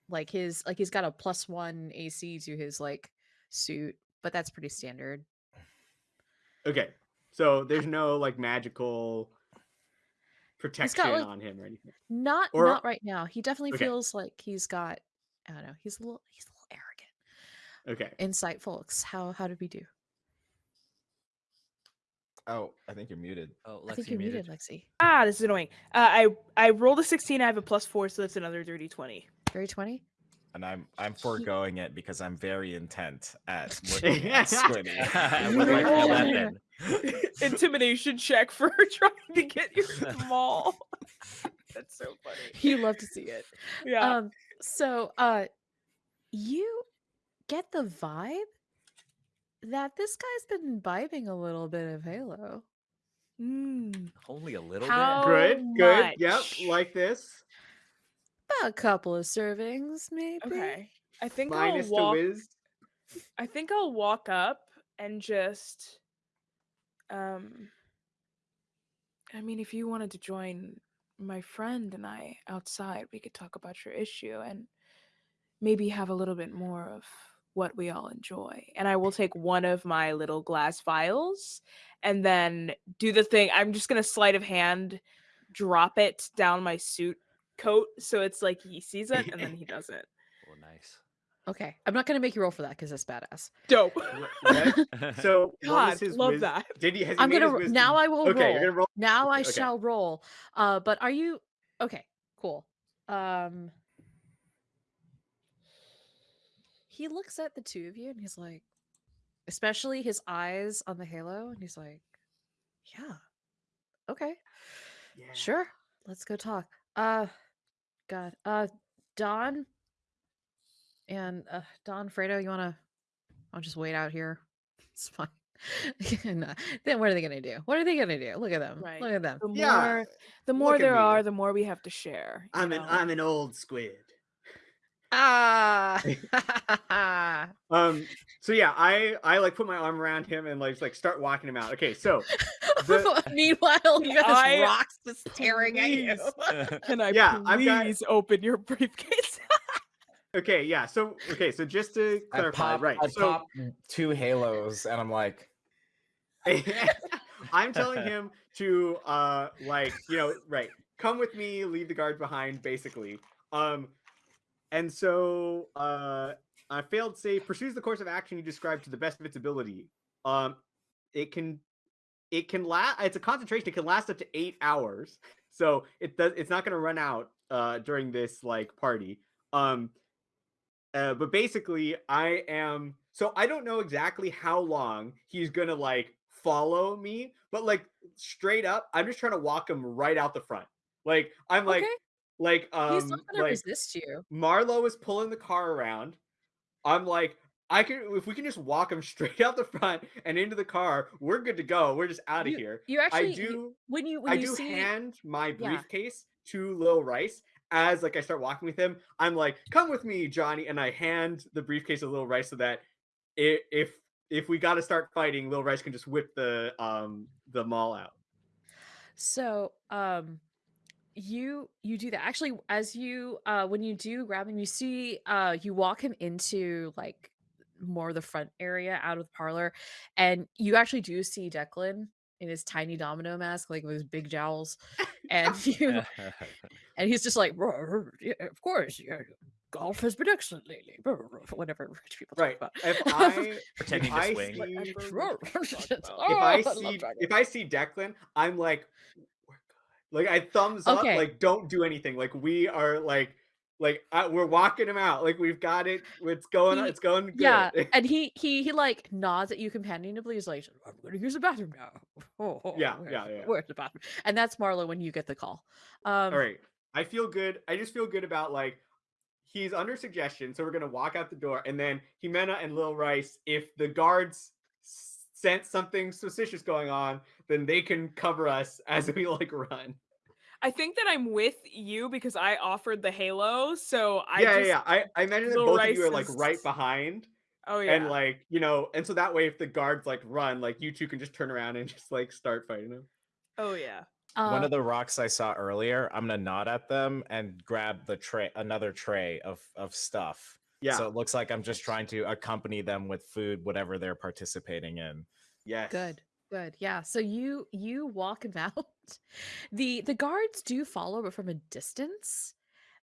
like his like he's got a plus 1 AC to his like suit, but that's pretty standard. Okay. So there's no like magical protection like- on him or anything. Not Or- not right now. He definitely Okay. feels like he's got I don't know, he's a little he's a little arrogant. Okay. Insight folks, how how did we do? oh, I think you're muted. oh, I think Lexi you're muted. muted, Lexi. Ah, this is annoying. Uh, I I rolled a 16. I have a plus four, so that's another dirty 20. Dirty 20? And I'm I'm foregoing it because I'm very intent at [laughs] looking [laughs] at Squiddy. What do I call that Yeah. Intimidation check for [laughs] trying to get your mall. that's so funny. You love to see it. Yeah. Um so uh you get the vibe that this guy's been imbibing a little bit of Halo. Mm. Only a little How- bit. Good. Good. Yep. Like this. About a couple of servings, maybe. Okay. I think Minus I'll the walk. whiz. I think I'll walk up and just um I mean if you wanted to join my friend and I outside, we could talk about your issue and maybe have a little bit more of what we all enjoy. And I will take one of my little glass vials and then do the thing. I'm just going to sleight of hand drop it down my suit coat so it's like he sees it and then he does it. [laughs] Oh, nice. Okay. I'm not gonna make you roll for that because that's badass. Dope. [laughs] [laughs] So what God, love wiz- that. Did he? Has he I'm gonna his ro- now I will Okay, roll. you're gonna roll. Now I Okay. shall roll. Uh but are you okay. Cool. Um he looks at the two of you and he's like especially his eyes on the halo and he's like yeah okay Yeah. sure let's go talk uh god uh don and uh don fredo you want to i'll just wait out here [laughs] it's fine [laughs] and, uh, then what are they gonna do what are they gonna do look at them Right. look at them The more, Yeah, the more look there are, the more we have to share. I'm an? I'm an old squid. Ah [laughs] [laughs] Um. So yeah, I I like put my arm around him and like like start walking him out. Okay, so [laughs] The- meanwhile you got this I- rocks just staring at you Can I Yeah, I've got- please open your briefcase? okay, yeah. So okay, so just to I clarify, pop, right? I so pop two halos, and I'm like, I'm telling him to uh like you know right come with me leave the guard behind basically um and so uh I failed save pursues the course of action you described to the best of its ability. Um it can it can last it's a concentration it can last up to eight hours. So it does it's not going to run out uh during this like party. Um uh, but basically i am so i don't know exactly how long he's gonna like follow me but like straight up i'm just trying to walk him right out the front. Like i'm like okay like um he's not gonna like resist you marlo is pulling the car around i'm like i can if we can just walk him [laughs] straight out the front and into the car we're good to go we're just out of You- here you actually i you- do when you when I you do see hand my Yeah. briefcase to Lil Rice as like I start walking with him. I'm like, "Come with me, Johnny," and I hand the briefcase to Lil Rice so that i- if if we got to start fighting, Lil Rice can just whip the um the mall out. So, um, you you do that actually as you uh when you do grab him, you see uh you walk him into like more of the front area out of the parlor, and you actually do see Declan in his tiny domino mask, like with his big jowls, [laughs] and [laughs] you [laughs] and he's just like, "Roar, roar, yeah, of course, yeah, golf has been excellent lately. roar, roar," Whatever rich people talk Right. about. If I Pretending if to I swing. see Whatever Roar, rich people talk about. if oh, I see if I see Declan, I'm like, we're good. Like I thumbs up. Like don't do anything. Like we are like like I, we're walking him out. Like we've got it. It's going. He- it's going good. Yeah, and he he he like nods at you companionably. He's like, "I'm gonna use the bathroom now." [laughs] Oh, oh, Yeah, where's yeah, yeah. Where's the bathroom? And that's Marlo when you get the call. Um, All right. I feel good. I just feel good about like he's under suggestion, so we're gonna walk out the door, and then Jimena and Lil Rice, if the guards sense something suspicious going on, then they can cover us as we like run. I think that I'm with you because I offered the halo, so I yeah, just yeah, yeah. I, I imagine that Lil both of you are like right behind, oh yeah. and like you know, and so that way, if the guards like run, like you two can just turn around and just like start fighting them. oh yeah. One uh, of the rocks I saw earlier, I'm gonna nod at them and grab the tray, another tray of of stuff. Yeah. So it looks like I'm just trying to accompany them with food, whatever they're participating in. yes. good, good, yeah. So you you walk [laughs] him out. the The guards do follow, but from a distance.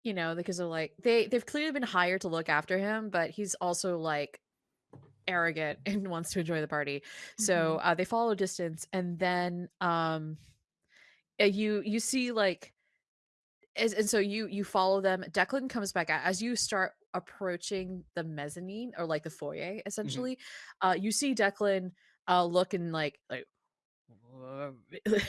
You know, because they're like they they've clearly been hired to look after him, but he's also like arrogant [laughs] and wants to enjoy the party. So uh, they follow a distance, and then um, uh, you you see like, as, and so you you follow them. Declan comes back out as you start approaching the mezzanine or like the foyer. Essentially, uh, you see Declan uh, looking like like. [laughs]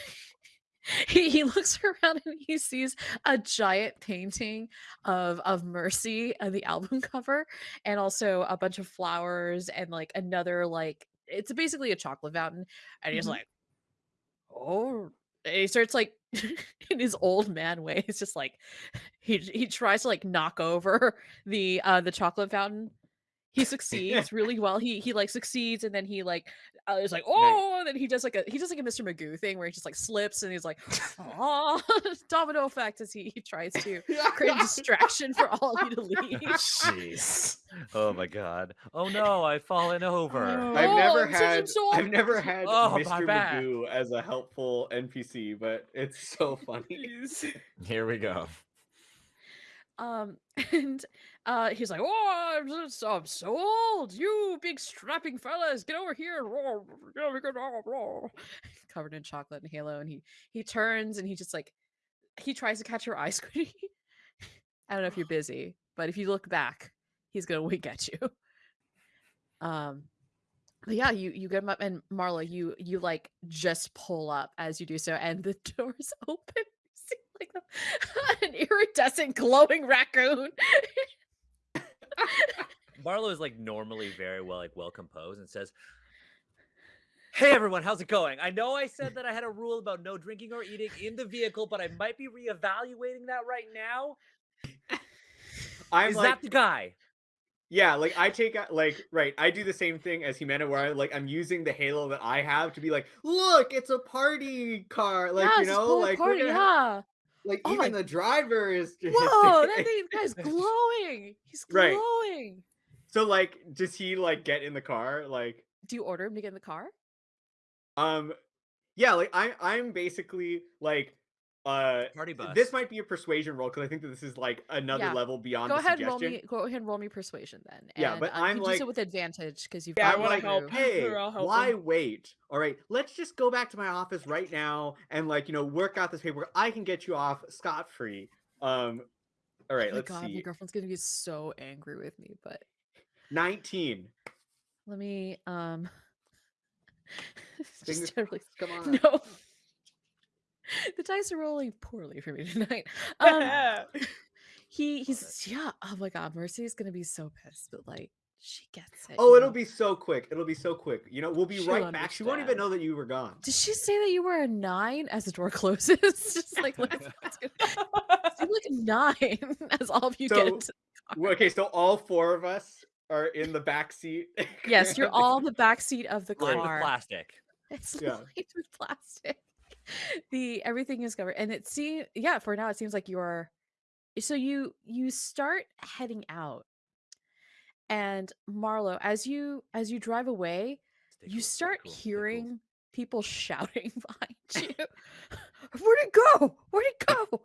He, he looks [laughs] around and he sees a giant painting of of Mercy on the album [laughs] cover and also a bunch of flowers and like another like it's basically a chocolate fountain and he's Mhm. like oh and he starts like in his old man way he's just like he he tries to like knock over the uh the chocolate fountain he [laughs] succeeds really well he he like succeeds and then he like uh, is like oh and then he does like a he does like a mr magoo thing where he just like slips and he's like [laughs] oh [laughs] domino effect as he, he tries to create a distraction for all of you to leave Jeez. Oh my god. Oh no, I've fallen over. Oh. I've never I'm such a had. I've never had Oh, Mr. Magoo as a helpful NPC, but it's so funny. Here we go. Um, and uh, he's like, "Oh, I'm so, I'm so old. You big strapping fellas, get over here!" Roar, yeah, we could roar, roar." [laughs] Covered in chocolate and halo, and he he turns and he just like he tries to catch your eye [laughs] squinty. I don't know if you're [sighs] busy, but if you look back, he's gonna [laughs] wink at you. Um, but yeah, you you get him up, and Marla, you you like just pull up as you do so, and the doors open. You see like an iridescent glowing raccoon. Marlo is like normally very well like well composed and says, Hey everyone, how's it going? I know I said that I had a rule about no drinking or eating in the vehicle, but I might be reevaluating that right now. I'm is like, that the guy? yeah, like I take like right. I do the same thing as Jimena, where I like I'm using the halo that I have to be like, look, it's a party car, like Yeah, you know, like party, have- yeah. Like Oh even my- the driver is. [laughs] Whoa, that thing, guy's glowing. He's glowing. Right. So like, does he like get in the car? Like, Do you order him to get in the car? um, yeah, like I I'm basically like, uh, Party bus. this might be a persuasion roll because I think that this is like another Yeah. level beyond Go the ahead and roll me. Go ahead and roll me persuasion then. Yeah, but um, I'm can do like- so with advantage because you've Yeah, I wanna help. hey, why wait? All right, let's just go back to my office right now and like you know work out this paperwork. I can get you off scot free. Um, all right, Oh my let's god, my see. girlfriend's gonna be so angry with me. But Nineteen. let me um. [laughs] Fingers just totally Come [laughs] on. no. [laughs] the dice are rolling poorly for me [laughs] tonight. [laughs] Um, he he's yeah. Oh my god, Mercy is gonna be so pissed, but like she gets it. Oh, it'll know? be so quick. It'll be so quick. You know, we'll be She'll right back. She won't even know that you were gone. Did she say that you were a nine as the door closes? Just like let's, let's. You look nine as all of you get So- into Well, Okay, so all four of us are in the back seat. Yes, you're all in the back seat of the Lined with car. plastic. It's Yeah. lined with plastic. [laughs] The everything is covered, and it seems yeah. For now, it seems like you're. So you you start heading out, and Marlo, as you as you drive away, Stay you cool, start cool, stay cool. hearing people [laughs] shouting [laughs] behind you. Where'd it go? Where'd it go?